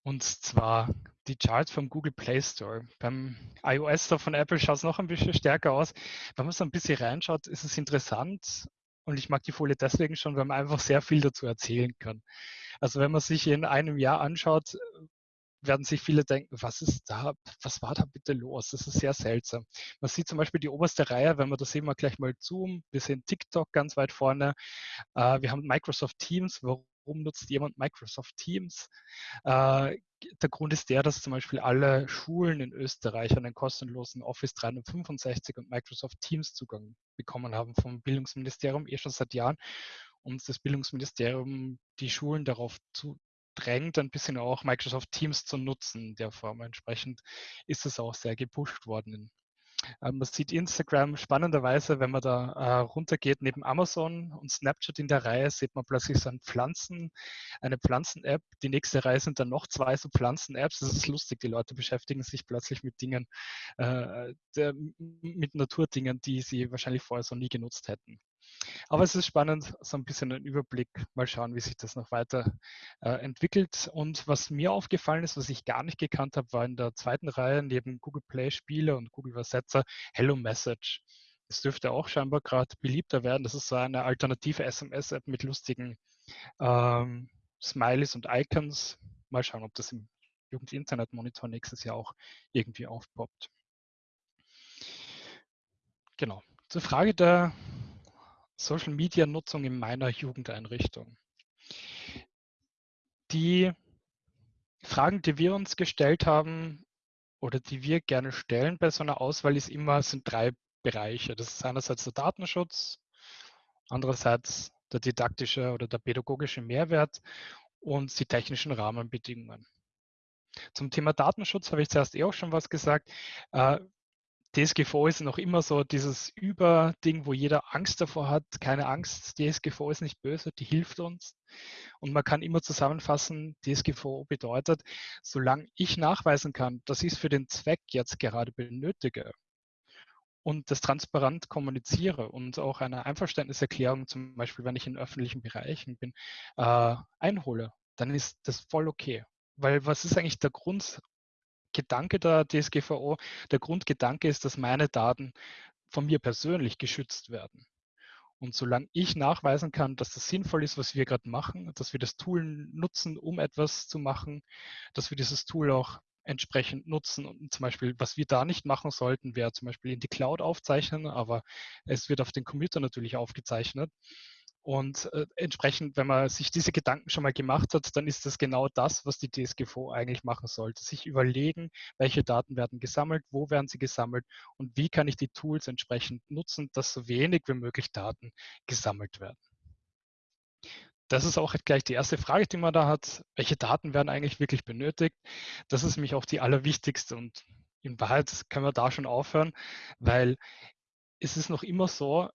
Und zwar die Charts vom Google Play Store. Beim iOS Store von Apple schaut es noch ein bisschen stärker aus. Wenn man so ein bisschen reinschaut, ist es interessant. Und ich mag die Folie deswegen schon, weil man einfach sehr viel dazu erzählen kann. Also wenn man sich in einem Jahr anschaut, werden sich viele denken, was ist da, was war da bitte los? Das ist sehr seltsam. Man sieht zum Beispiel die oberste Reihe, wenn wir das sehen wir gleich mal zoomen, wir sehen TikTok ganz weit vorne. Äh, wir haben Microsoft Teams. Warum nutzt jemand Microsoft Teams? Äh, der Grund ist der, dass zum Beispiel alle Schulen in Österreich einen kostenlosen Office 365 und Microsoft Teams Zugang bekommen haben vom Bildungsministerium, eh schon seit Jahren und das Bildungsministerium die Schulen darauf zu, drängt, ein bisschen auch Microsoft Teams zu nutzen in der Form. Entsprechend ist es auch sehr gepusht worden. Ähm, man sieht Instagram spannenderweise, wenn man da äh, runtergeht, neben Amazon und Snapchat in der Reihe, sieht man plötzlich so ein Pflanzen, eine Pflanzen-App. Die nächste Reihe sind dann noch zwei so Pflanzen-Apps. Das ist lustig. Die Leute beschäftigen sich plötzlich mit Dingen, äh, der, mit Naturdingen, die sie wahrscheinlich vorher so nie genutzt hätten. Aber es ist spannend, so ein bisschen einen Überblick, mal schauen, wie sich das noch weiter äh, entwickelt. Und was mir aufgefallen ist, was ich gar nicht gekannt habe, war in der zweiten Reihe neben Google Play Spiele und Google Übersetzer Hello Message. Das dürfte auch scheinbar gerade beliebter werden. Das ist so eine alternative SMS-App mit lustigen ähm, Smileys und Icons. Mal schauen, ob das im Jugend-Internet-Monitor nächstes Jahr auch irgendwie aufpoppt. Genau. Zur Frage der Social Media Nutzung in meiner Jugendeinrichtung. Die Fragen, die wir uns gestellt haben oder die wir gerne stellen bei so einer Auswahl, ist immer, sind drei Bereiche. Das ist einerseits der Datenschutz, andererseits der didaktische oder der pädagogische Mehrwert und die technischen Rahmenbedingungen. Zum Thema Datenschutz habe ich zuerst eh auch schon was gesagt. DSGVO ist noch immer so dieses Überding, wo jeder Angst davor hat. Keine Angst, DSGVO ist nicht böse, die hilft uns. Und man kann immer zusammenfassen, DSGVO bedeutet, solange ich nachweisen kann, dass ich es für den Zweck jetzt gerade benötige und das transparent kommuniziere und auch eine Einverständniserklärung, zum Beispiel wenn ich in öffentlichen Bereichen bin, äh, einhole, dann ist das voll okay. Weil was ist eigentlich der Grundgedanke der DSGVO? Der Grundgedanke ist, dass meine Daten von mir persönlich geschützt werden. Und solange ich nachweisen kann, dass das sinnvoll ist, was wir gerade machen, dass wir das Tool nutzen, um etwas zu machen, dass wir dieses Tool auch entsprechend nutzen. Und zum Beispiel, was wir da nicht machen sollten, wäre zum Beispiel in die Cloud aufzeichnen, aber es wird auf den Computer natürlich aufgezeichnet. Und äh, entsprechend, wenn man sich diese Gedanken schon mal gemacht hat, dann ist das genau das, was die DSGVO eigentlich machen sollte. Sich überlegen, welche Daten werden gesammelt, wo werden sie gesammelt und wie kann ich die Tools entsprechend nutzen, dass so wenig wie möglich Daten gesammelt werden. Das ist auch gleich die erste Frage, die man da hat. Welche Daten werden eigentlich wirklich benötigt? Das ist nämlich auch die allerwichtigste und in Wahrheit können wir da schon aufhören, weil es ist noch immer so,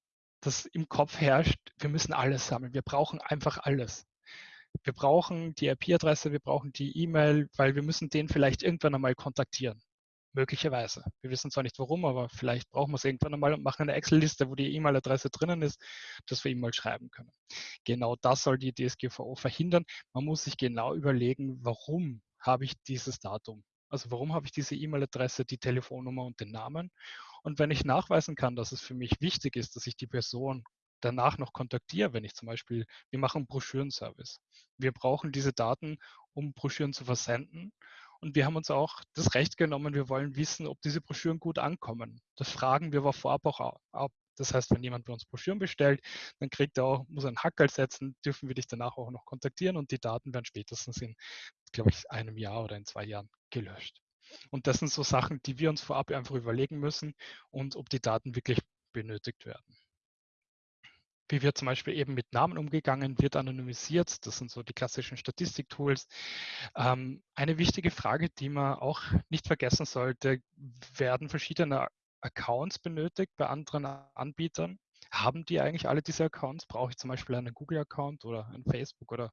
dass im Kopf herrscht, wir müssen alles sammeln. Wir brauchen einfach alles. Wir brauchen die IP-Adresse, wir brauchen die E-Mail, weil wir müssen den vielleicht irgendwann einmal kontaktieren. Möglicherweise. Wir wissen zwar nicht warum, aber vielleicht brauchen wir es irgendwann einmal und machen eine Excel-Liste, wo die E-Mail-Adresse drinnen ist, dass wir ihm mal schreiben können. Genau das soll die DSGVO verhindern. Man muss sich genau überlegen, warum habe ich dieses Datum? Also warum habe ich diese E-Mail-Adresse, die Telefonnummer und den Namen? Und wenn ich nachweisen kann, dass es für mich wichtig ist, dass ich die Person danach noch kontaktiere, wenn ich zum Beispiel, wir machen Broschürenservice. Wir brauchen diese Daten, um Broschüren zu versenden. Und wir haben uns auch das Recht genommen, wir wollen wissen, ob diese Broschüren gut ankommen. Das fragen wir aber vorab auch ab. Das heißt, wenn jemand bei uns Broschüren bestellt, dann kriegt er auch, muss einen Hackerl setzen, dürfen wir dich danach auch noch kontaktieren und die Daten werden spätestens in, glaube ich, einem Jahr oder in zwei Jahren gelöscht. Und das sind so Sachen, die wir uns vorab einfach überlegen müssen und ob die Daten wirklich benötigt werden. Wie wird zum Beispiel eben mit Namen umgegangen, wird anonymisiert. Das sind so die klassischen Statistiktools. Ähm, eine wichtige Frage, die man auch nicht vergessen sollte, werden verschiedene Accounts benötigt bei anderen Anbietern? Haben die eigentlich alle diese Accounts? Brauche ich zum Beispiel einen Google-Account oder einen Facebook- oder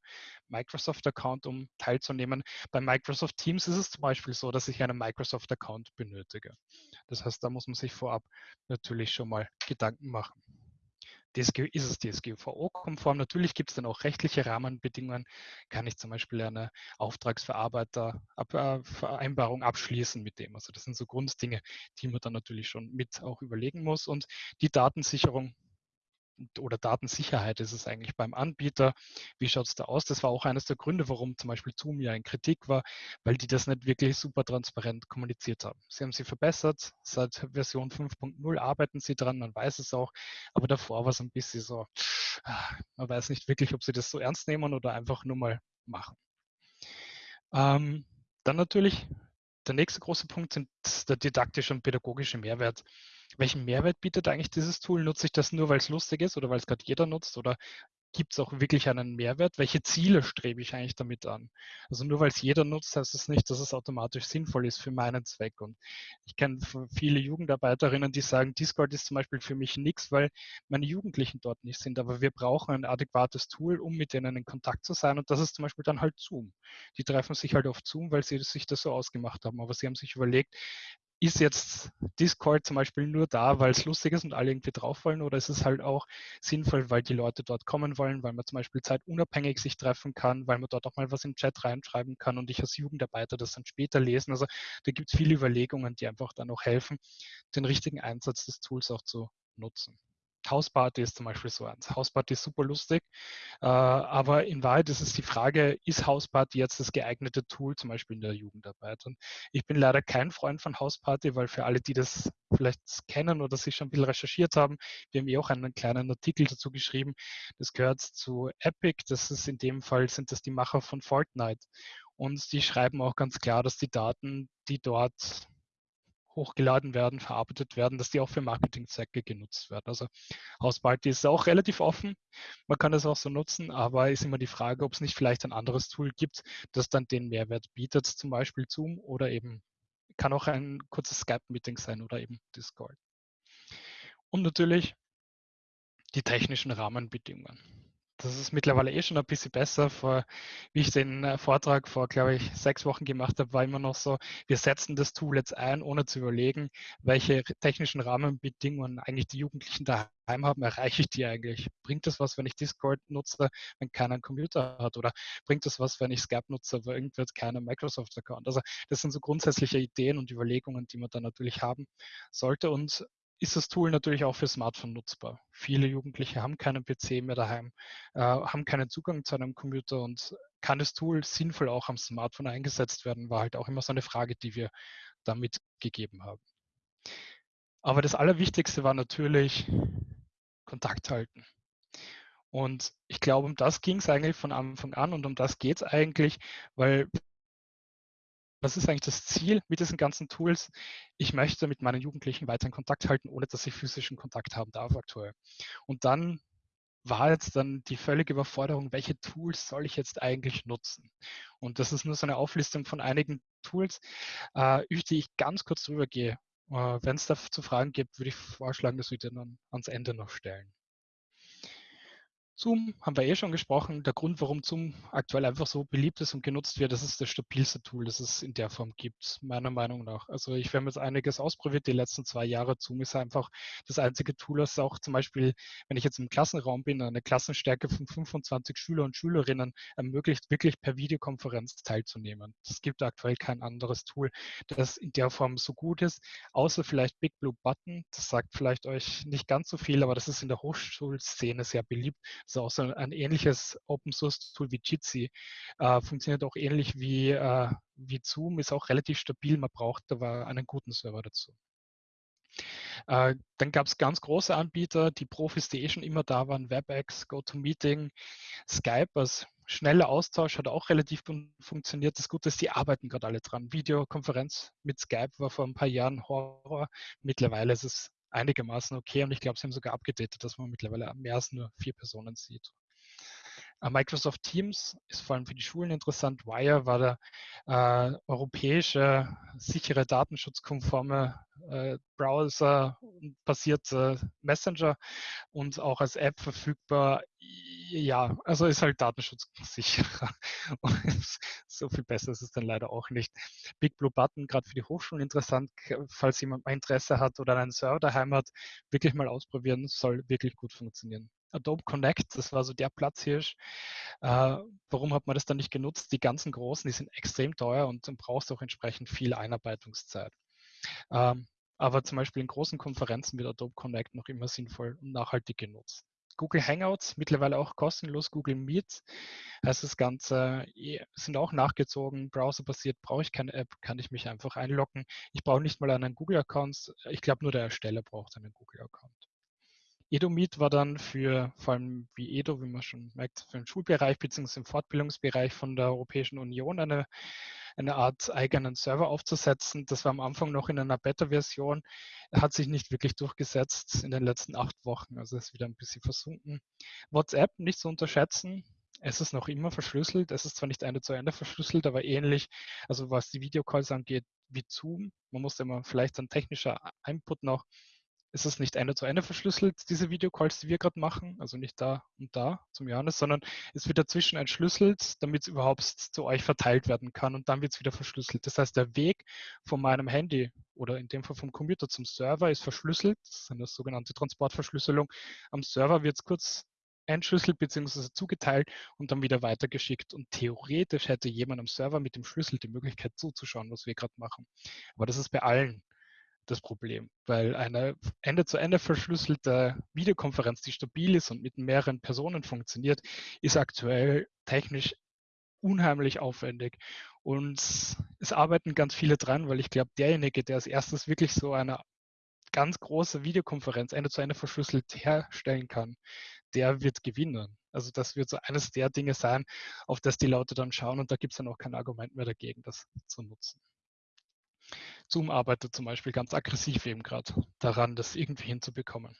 Microsoft-Account, um teilzunehmen? Bei Microsoft Teams ist es zum Beispiel so, dass ich einen Microsoft-Account benötige. Das heißt, da muss man sich vorab natürlich schon mal Gedanken machen. DSG, ist es DSGVO-konform? Natürlich gibt es dann auch rechtliche Rahmenbedingungen. Kann ich zum Beispiel eine Auftragsverarbeiter-Vereinbarung abschließen mit dem? Also das sind so Grunddinge, die man dann natürlich schon mit auch überlegen muss. Und die Datensicherung oder Datensicherheit ist es eigentlich beim Anbieter. Wie schaut es da aus? Das war auch eines der Gründe, warum zum Beispiel Zoom ja in Kritik war, weil die das nicht wirklich super transparent kommuniziert haben. Sie haben sie verbessert. Seit Version 5.0 arbeiten sie dran, man weiß es auch. Aber davor war es ein bisschen so, ah, man weiß nicht wirklich, ob sie das so ernst nehmen oder einfach nur mal machen. Ähm, dann natürlich der nächste große Punkt sind der didaktische und pädagogische Mehrwert welchen Mehrwert bietet eigentlich dieses Tool? Nutze ich das nur, weil es lustig ist oder weil es gerade jeder nutzt? Oder gibt es auch wirklich einen Mehrwert? Welche Ziele strebe ich eigentlich damit an? Also nur weil es jeder nutzt, heißt es das nicht, dass es automatisch sinnvoll ist für meinen Zweck. Und ich kenne viele Jugendarbeiterinnen, die sagen, Discord ist zum Beispiel für mich nichts, weil meine Jugendlichen dort nicht sind. Aber wir brauchen ein adäquates Tool, um mit denen in Kontakt zu sein. Und das ist zum Beispiel dann halt Zoom. Die treffen sich halt auf Zoom, weil sie sich das so ausgemacht haben. Aber sie haben sich überlegt, ist jetzt Discord zum Beispiel nur da, weil es lustig ist und alle irgendwie drauf wollen oder ist es halt auch sinnvoll, weil die Leute dort kommen wollen, weil man zum Beispiel zeitunabhängig sich treffen kann, weil man dort auch mal was im Chat reinschreiben kann und ich als Jugendarbeiter das dann später lesen. Also da gibt es viele Überlegungen, die einfach dann auch helfen, den richtigen Einsatz des Tools auch zu nutzen. Hausparty ist zum Beispiel so eins. Hausparty ist super lustig, äh, aber in Wahrheit ist es die Frage, ist Hausparty jetzt das geeignete Tool, zum Beispiel in der Jugendarbeit? Und ich bin leider kein Freund von Hausparty, weil für alle, die das vielleicht kennen oder sich schon ein bisschen recherchiert haben, wir haben eh auch einen kleinen Artikel dazu geschrieben. Das gehört zu Epic, das ist in dem Fall sind das die Macher von Fortnite. Und die schreiben auch ganz klar, dass die Daten, die dort hochgeladen werden, verarbeitet werden, dass die auch für Marketingzwecke genutzt werden. Also Hausparty ist auch relativ offen, man kann das auch so nutzen, aber ist immer die Frage, ob es nicht vielleicht ein anderes Tool gibt, das dann den Mehrwert bietet, zum Beispiel Zoom oder eben kann auch ein kurzes Skype-Meeting sein oder eben Discord. Und natürlich die technischen Rahmenbedingungen. Das ist mittlerweile eh schon ein bisschen besser. Vor, wie ich den äh, Vortrag vor, glaube ich, sechs Wochen gemacht habe, war immer noch so, wir setzen das Tool jetzt ein, ohne zu überlegen, welche technischen Rahmenbedingungen eigentlich die Jugendlichen daheim haben. Erreiche ich die eigentlich? Bringt das was, wenn ich Discord nutze, wenn keiner einen Computer hat? Oder bringt das was, wenn ich Skype nutze, aber irgendwie hat keiner Microsoft-Account? Also das sind so grundsätzliche Ideen und Überlegungen, die man dann natürlich haben sollte. Und ist das Tool natürlich auch für Smartphone nutzbar. Viele Jugendliche haben keinen PC mehr daheim, äh, haben keinen Zugang zu einem Computer und kann das Tool sinnvoll auch am Smartphone eingesetzt werden, war halt auch immer so eine Frage, die wir damit gegeben haben. Aber das Allerwichtigste war natürlich Kontakt halten. Und ich glaube, um das ging es eigentlich von Anfang an und um das geht es eigentlich, weil was ist eigentlich das Ziel mit diesen ganzen Tools? Ich möchte mit meinen Jugendlichen weiter in Kontakt halten, ohne dass ich physischen Kontakt haben darf aktuell. Und dann war jetzt dann die völlige Überforderung, welche Tools soll ich jetzt eigentlich nutzen? Und das ist nur so eine Auflistung von einigen Tools, äh, über die ich ganz kurz drüber gehe. Äh, Wenn es dazu Fragen gibt, würde ich vorschlagen, dass wir die dann ans Ende noch stellen. Zoom haben wir eh schon gesprochen. Der Grund, warum Zoom aktuell einfach so beliebt ist und genutzt wird, das ist das stabilste Tool, das es in der Form gibt, meiner Meinung nach. Also ich habe jetzt einiges ausprobiert die letzten zwei Jahre. Zoom ist einfach das einzige Tool, das auch zum Beispiel, wenn ich jetzt im Klassenraum bin, eine Klassenstärke von 25 Schüler und Schülerinnen ermöglicht, wirklich per Videokonferenz teilzunehmen. Es gibt aktuell kein anderes Tool, das in der Form so gut ist, außer vielleicht Big Blue Button. Das sagt vielleicht euch nicht ganz so viel, aber das ist in der Hochschulszene sehr beliebt ist auch so ein ähnliches Open Source Tool wie Jitsi. Äh, funktioniert auch ähnlich wie, äh, wie Zoom, ist auch relativ stabil. Man braucht aber einen guten Server dazu. Äh, dann gab es ganz große Anbieter, die Profis, die eh schon immer da waren, WebEx, GoToMeeting, Skype als schneller Austausch hat auch relativ funktioniert. Das Gute ist, die arbeiten gerade alle dran. Videokonferenz mit Skype war vor ein paar Jahren Horror. Mittlerweile ist es einigermaßen okay und ich glaube, sie haben sogar abgedatet, dass man mittlerweile mehr als nur vier Personen sieht. Äh, Microsoft Teams ist vor allem für die Schulen interessant. Wire war der äh, europäische, sichere, datenschutzkonforme äh, Browser-basierte Messenger und auch als App verfügbar. Ja, also ist halt datenschutzsicherer. so viel besser ist es dann leider auch nicht. Big Blue Button, gerade für die Hochschulen interessant, falls jemand mal Interesse hat oder einen Server daheim hat, wirklich mal ausprobieren, soll wirklich gut funktionieren. Adobe Connect, das war so der Platzhirsch. Äh, warum hat man das dann nicht genutzt? Die ganzen großen, die sind extrem teuer und dann brauchst du auch entsprechend viel Einarbeitungszeit. Ähm, aber zum Beispiel in großen Konferenzen wird Adobe Connect noch immer sinnvoll und nachhaltig genutzt. Google Hangouts, mittlerweile auch kostenlos, Google Meet. heißt das Ganze eh, sind auch nachgezogen, browserbasiert, brauche ich keine App, kann ich mich einfach einloggen. Ich brauche nicht mal einen Google-Account. Ich glaube, nur der Ersteller braucht einen Google-Account. Edomeet war dann für, vor allem wie Edo, wie man schon merkt, für den Schulbereich bzw. im Fortbildungsbereich von der Europäischen Union eine, eine Art eigenen Server aufzusetzen. Das war am Anfang noch in einer Beta-Version, hat sich nicht wirklich durchgesetzt in den letzten acht Wochen, also ist wieder ein bisschen versunken. WhatsApp nicht zu unterschätzen, es ist noch immer verschlüsselt. Es ist zwar nicht Ende zu Ende verschlüsselt, aber ähnlich, also was die Videocalls angeht, wie Zoom. Man muss immer vielleicht ein technischer Input noch ist es nicht Ende zu Ende verschlüsselt, diese Videocalls, die wir gerade machen, also nicht da und da zum Johannes, sondern es wird dazwischen entschlüsselt, damit es überhaupt zu euch verteilt werden kann und dann wird es wieder verschlüsselt. Das heißt, der Weg von meinem Handy oder in dem Fall vom Computer zum Server ist verschlüsselt, das ist eine sogenannte Transportverschlüsselung. Am Server wird es kurz entschlüsselt bzw. zugeteilt und dann wieder weitergeschickt. Und theoretisch hätte jemand am Server mit dem Schlüssel die Möglichkeit zuzuschauen, was wir gerade machen. Aber das ist bei allen das Problem, weil eine Ende-zu-Ende verschlüsselte Videokonferenz, die stabil ist und mit mehreren Personen funktioniert, ist aktuell technisch unheimlich aufwendig. Und es arbeiten ganz viele dran, weil ich glaube, derjenige, der als erstes wirklich so eine ganz große Videokonferenz Ende zu Ende verschlüsselt herstellen kann, der wird gewinnen. Also das wird so eines der Dinge sein, auf das die Leute dann schauen und da gibt es dann auch kein Argument mehr dagegen, das zu nutzen. Zoom arbeitet zum Beispiel ganz aggressiv eben gerade daran, das irgendwie hinzubekommen.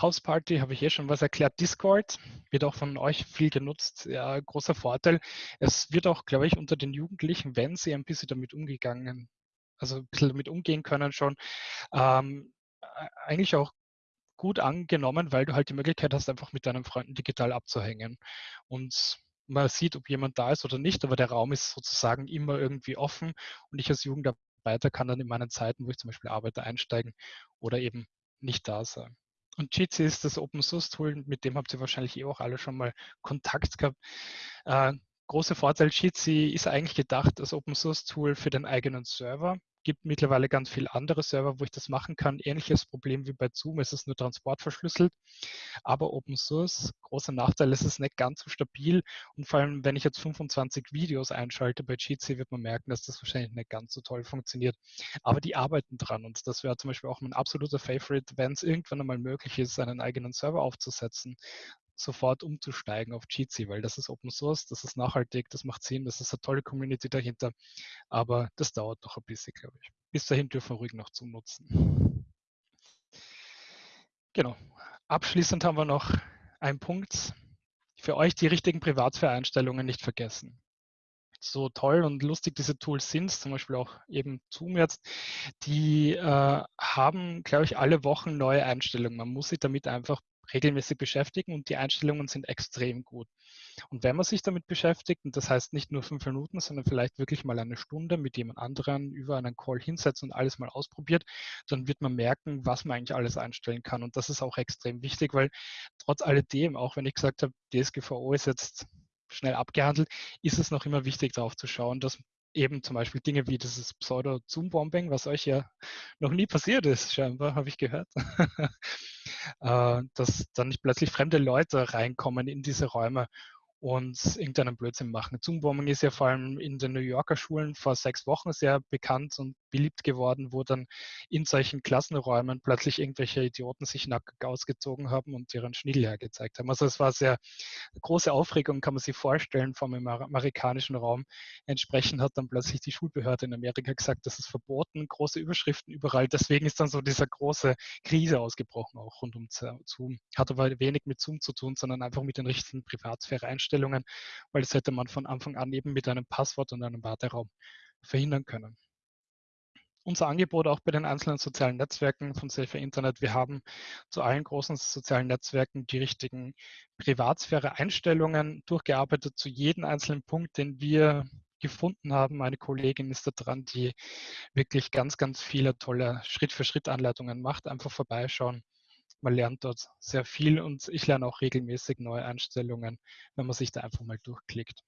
Houseparty habe ich eh schon was erklärt. Discord wird auch von euch viel genutzt. Ja, großer Vorteil. Es wird auch, glaube ich, unter den Jugendlichen, wenn sie ein bisschen damit umgegangen, also ein bisschen damit umgehen können schon, ähm, eigentlich auch gut angenommen, weil du halt die Möglichkeit hast, einfach mit deinen Freunden digital abzuhängen. Und man sieht, ob jemand da ist oder nicht, aber der Raum ist sozusagen immer irgendwie offen und ich als Jugendarbeiter kann dann in meinen Zeiten, wo ich zum Beispiel arbeite, einsteigen oder eben nicht da sein. Und Jitsi ist das Open Source Tool, mit dem habt ihr wahrscheinlich eh auch alle schon mal Kontakt gehabt. Äh, große Vorteil, Jitsi ist eigentlich gedacht als Open Source Tool für den eigenen Server gibt mittlerweile ganz viele andere Server, wo ich das machen kann. Ähnliches Problem wie bei Zoom, es ist nur transportverschlüsselt. Aber Open Source, großer Nachteil, es ist nicht ganz so stabil. Und vor allem, wenn ich jetzt 25 Videos einschalte bei Jitsi, wird man merken, dass das wahrscheinlich nicht ganz so toll funktioniert. Aber die arbeiten dran. Und das wäre zum Beispiel auch mein absoluter Favorite, wenn es irgendwann einmal möglich ist, einen eigenen Server aufzusetzen sofort umzusteigen auf Jitsi, weil das ist Open Source, das ist nachhaltig, das macht Sinn, das ist eine tolle Community dahinter. Aber das dauert noch ein bisschen, glaube ich. Bis dahin dürfen wir ruhig noch zum Nutzen. Genau. Abschließend haben wir noch einen Punkt. Für euch die richtigen Privatsphäre-Einstellungen nicht vergessen so toll und lustig diese Tools sind, zum Beispiel auch eben Zoom jetzt, die äh, haben, glaube ich, alle Wochen neue Einstellungen. Man muss sich damit einfach regelmäßig beschäftigen und die Einstellungen sind extrem gut. Und wenn man sich damit beschäftigt, und das heißt nicht nur fünf Minuten, sondern vielleicht wirklich mal eine Stunde mit jemand anderen über einen Call hinsetzt und alles mal ausprobiert, dann wird man merken, was man eigentlich alles einstellen kann. Und das ist auch extrem wichtig, weil trotz alledem, auch wenn ich gesagt habe, DSGVO ist jetzt schnell abgehandelt, ist es noch immer wichtig darauf zu schauen, dass eben zum Beispiel Dinge wie dieses Pseudo-Zoom-Bombing, was euch ja noch nie passiert ist, scheinbar, habe ich gehört, äh, dass dann nicht plötzlich fremde Leute reinkommen in diese Räume und irgendeinen Blödsinn machen. Zoom-Bombing ist ja vor allem in den New Yorker Schulen vor sechs Wochen sehr bekannt und beliebt geworden, wo dann in solchen Klassenräumen plötzlich irgendwelche Idioten sich nackig ausgezogen haben und ihren Schniedel hergezeigt haben. Also es war sehr große Aufregung, kann man sich vorstellen, vom amerikanischen Raum. Entsprechend hat dann plötzlich die Schulbehörde in Amerika gesagt, das ist verboten, große Überschriften überall. Deswegen ist dann so diese große Krise ausgebrochen, auch rund um Zoom. Hat aber wenig mit Zoom zu tun, sondern einfach mit den richtigen Privatsphäre-Einstellungen, weil das hätte man von Anfang an eben mit einem Passwort und einem Warteraum verhindern können unser Angebot auch bei den einzelnen sozialen Netzwerken von Safer Internet. Wir haben zu allen großen sozialen Netzwerken die richtigen Privatsphäre-Einstellungen durchgearbeitet zu jedem einzelnen Punkt, den wir gefunden haben. Meine Kollegin ist da dran, die wirklich ganz, ganz viele tolle Schritt-für-Schritt-Anleitungen macht. Einfach vorbeischauen. Man lernt dort sehr viel und ich lerne auch regelmäßig neue Einstellungen, wenn man sich da einfach mal durchklickt.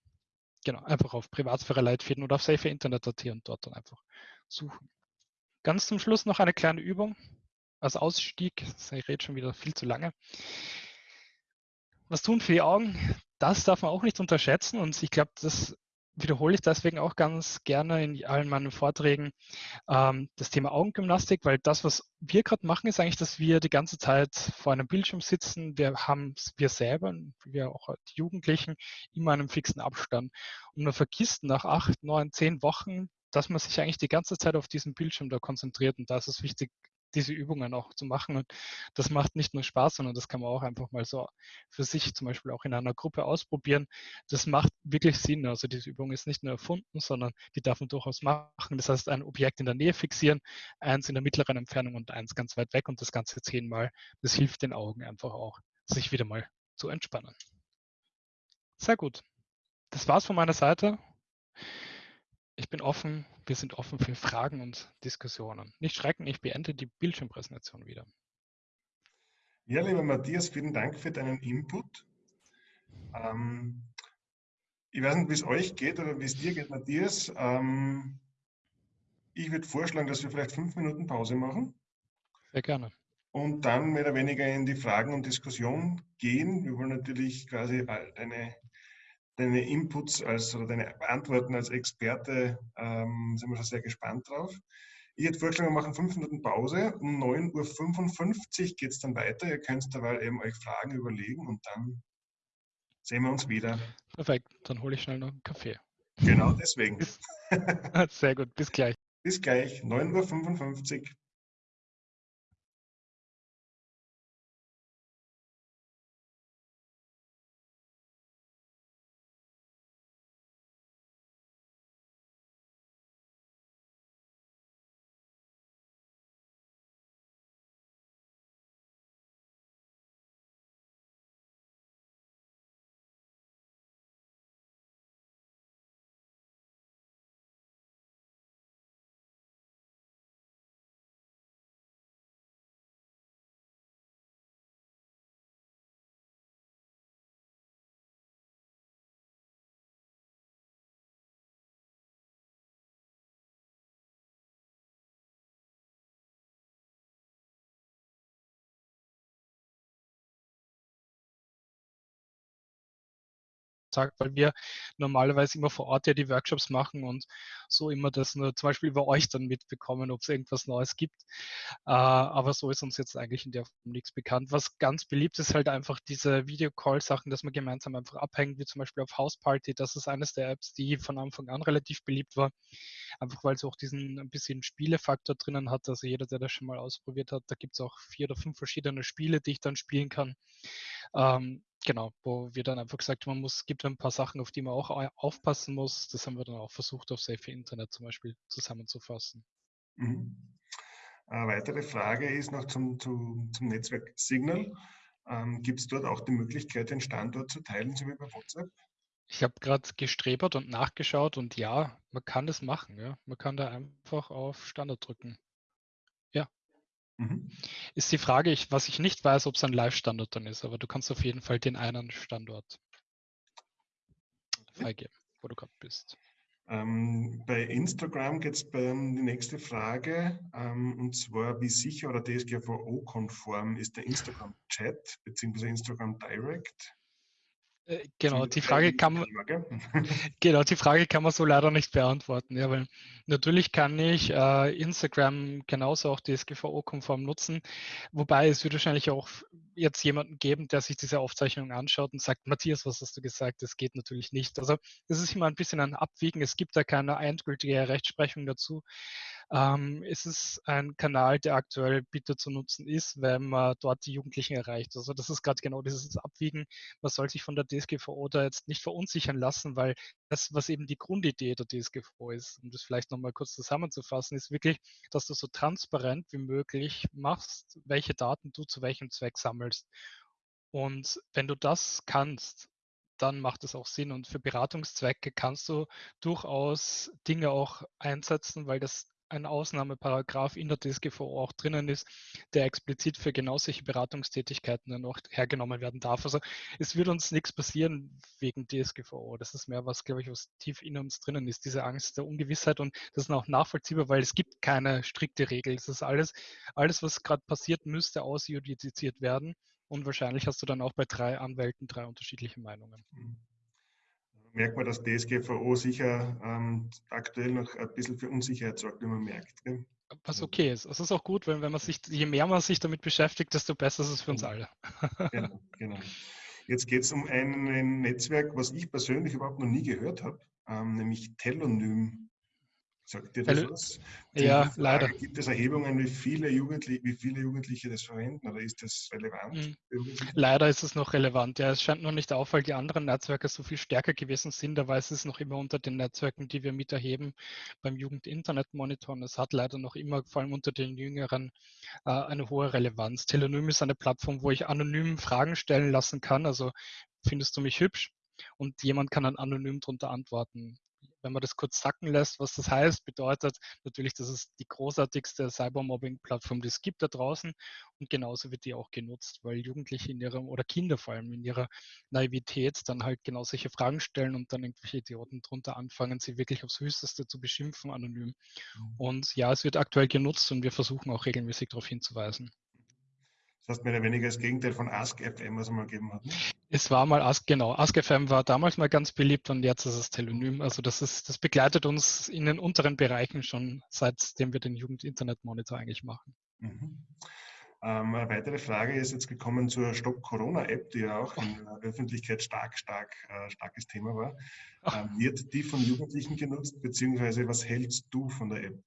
Genau, einfach auf Privatsphäre-Leitfäden oder auf saferinternet.at und dort dann einfach suchen. Ganz zum Schluss noch eine kleine Übung als Ausstieg. Ich rede schon wieder viel zu lange. Was tun für die Augen? Das darf man auch nicht unterschätzen und ich glaube, das wiederhole ich deswegen auch ganz gerne in allen meinen Vorträgen ähm, das Thema Augengymnastik, weil das, was wir gerade machen, ist eigentlich, dass wir die ganze Zeit vor einem Bildschirm sitzen. Wir haben wir selber, wir auch die Jugendlichen, immer einen fixen Abstand. Und man vergisst nach acht, neun, zehn Wochen dass man sich eigentlich die ganze Zeit auf diesen Bildschirm da konzentriert. Und da ist es wichtig, diese Übungen auch zu machen. Und das macht nicht nur Spaß, sondern das kann man auch einfach mal so für sich zum Beispiel auch in einer Gruppe ausprobieren. Das macht wirklich Sinn. Also diese Übung ist nicht nur erfunden, sondern die darf man durchaus machen. Das heißt, ein Objekt in der Nähe fixieren, eins in der mittleren Entfernung und eins ganz weit weg und das Ganze zehnmal. Das hilft den Augen einfach auch, sich wieder mal zu entspannen. Sehr gut. Das war's von meiner Seite ich bin offen, wir sind offen für Fragen und Diskussionen. Nicht schrecken, ich beende die Bildschirmpräsentation wieder. Ja, lieber Matthias, vielen Dank für deinen Input. Ähm, ich weiß nicht, wie es euch geht oder wie es dir geht, Matthias. Ähm, ich würde vorschlagen, dass wir vielleicht fünf Minuten Pause machen. Sehr gerne. Und dann mehr oder weniger in die Fragen und Diskussion gehen. Wir wollen natürlich quasi deine deine Inputs als oder deine Antworten als Experte ähm, sind wir schon sehr gespannt drauf. Ich hätte vorgeschlagen, wir machen fünf Minuten Pause. Um 9.55 Uhr geht es dann weiter. Ihr könnt dabei eben euch Fragen überlegen und dann sehen wir uns wieder. Perfekt, dann hole ich schnell noch einen Kaffee. Genau deswegen. Sehr gut, bis gleich. Bis gleich, 9.55 Uhr. Tag, weil wir normalerweise immer vor Ort ja die Workshops machen und so immer das nur zum Beispiel über euch dann mitbekommen, ob es irgendwas Neues gibt. Äh, aber so ist uns jetzt eigentlich in der Form nichts bekannt. Was ganz beliebt ist, halt einfach diese Videocall-Sachen, dass man gemeinsam einfach abhängt, wie zum Beispiel auf Houseparty. Das ist eines der Apps, die von Anfang an relativ beliebt war. Einfach weil es auch diesen ein bisschen Spielefaktor drinnen hat. Also jeder, der das schon mal ausprobiert hat, da gibt es auch vier oder fünf verschiedene Spiele, die ich dann spielen kann. Ähm, genau, wo wir dann einfach gesagt haben, man muss, gibt ein paar Sachen, auf die man auch aufpassen muss. Das haben wir dann auch versucht, auf Safe Internet zum Beispiel zusammenzufassen. Mhm. Eine weitere Frage ist noch zum, zum, zum Netzwerk Signal. Ähm, Gibt es dort auch die Möglichkeit, den Standort zu teilen, so wie bei WhatsApp? Ich habe gerade gestrebert und nachgeschaut und ja, man kann das machen. Ja. Man kann da einfach auf Standort drücken. Ja. Mhm. Ist die Frage, ich, was ich nicht weiß, ob es ein Live-Standort dann ist, aber du kannst auf jeden Fall den einen Standort freigeben, wo du gerade bist. Ähm, bei Instagram geht es bei die nächste Frage, ähm, und zwar, wie sicher oder DSGVO-konform ist der Instagram-Chat bzw. Instagram Direct? Äh, genau, die Frage kann man, genau, die Frage kann man so leider nicht beantworten. Ja, weil natürlich kann ich äh, Instagram genauso auch DSGVO-konform nutzen, wobei es wird wahrscheinlich auch jetzt jemanden geben, der sich diese Aufzeichnung anschaut und sagt, Matthias, was hast du gesagt? Das geht natürlich nicht. Also das ist immer ein bisschen ein Abwiegen. Es gibt da keine endgültige Rechtsprechung dazu. Ähm, es ist ein Kanal, der aktuell bitter zu nutzen ist, wenn man dort die Jugendlichen erreicht. Also das ist gerade genau dieses Abwiegen. Man soll sich von der DSGVO da jetzt nicht verunsichern lassen, weil das, was eben die Grundidee der DSGVO ist, um das vielleicht nochmal kurz zusammenzufassen, ist wirklich, dass du so transparent wie möglich machst, welche Daten du zu welchem Zweck sammelst. Und wenn du das kannst, dann macht es auch Sinn. Und für Beratungszwecke kannst du durchaus Dinge auch einsetzen, weil das ein Ausnahmeparagraph in der DSGVO auch drinnen ist, der explizit für genau solche Beratungstätigkeiten dann auch hergenommen werden darf. Also es wird uns nichts passieren wegen DSGVO. Das ist mehr was, glaube ich, was tief in uns drinnen ist, diese Angst der Ungewissheit und das ist auch nachvollziehbar, weil es gibt keine strikte Regel. Es ist alles, alles, was gerade passiert, müsste ausjudiziert werden. Und wahrscheinlich hast du dann auch bei drei Anwälten drei unterschiedliche Meinungen. Mhm merkt man, dass DSGVO sicher ähm, aktuell noch ein bisschen für Unsicherheit sorgt, wie man merkt. Gell? Was okay ist. Es ist auch gut, wenn, wenn man sich, je mehr man sich damit beschäftigt, desto besser ist es für uns alle. genau, genau. Jetzt geht es um ein Netzwerk, was ich persönlich überhaupt noch nie gehört habe, ähm, nämlich Telonym. Sagt dir das Weil, was? ja, Frage, leider. Gibt es Erhebungen, wie viele, Jugendliche, wie viele Jugendliche das verwenden oder ist das relevant? Mhm. Leider ist es noch relevant. Ja, es scheint noch nicht auf, weil die anderen Netzwerke so viel stärker gewesen sind, aber es ist noch immer unter den Netzwerken, die wir miterheben beim Jugend-Internet-Monitor. Und es hat leider noch immer, vor allem unter den Jüngeren, äh, eine hohe Relevanz. Telonym ist eine Plattform, wo ich anonym Fragen stellen lassen kann. Also findest du mich hübsch? Und jemand kann dann anonym darunter antworten wenn man das kurz sacken lässt, was das heißt, bedeutet natürlich, dass es die großartigste Cybermobbing-Plattform, die es gibt da draußen und genauso wird die auch genutzt, weil Jugendliche in ihrem oder Kinder vor allem in ihrer Naivität dann halt genau solche Fragen stellen und dann irgendwelche Idioten drunter anfangen, sie wirklich aufs Höchste zu beschimpfen anonym. Mhm. Und ja, es wird aktuell genutzt und wir versuchen auch regelmäßig darauf hinzuweisen. Das heißt mehr oder weniger das Gegenteil von AskFM, was es mal gegeben hat. Ne? Es war mal Ask, genau. AskFM war damals mal ganz beliebt und jetzt ist es Telonym. Also das ist, das begleitet uns in den unteren Bereichen schon, seitdem wir den Jugend-Internet-Monitor eigentlich machen. Mhm. Ähm, eine weitere Frage ist jetzt gekommen zur Stop Corona-App, die ja auch in der Öffentlichkeit stark, stark, äh, starkes Thema war. Ähm, wird die von Jugendlichen genutzt, beziehungsweise was hältst du von der App?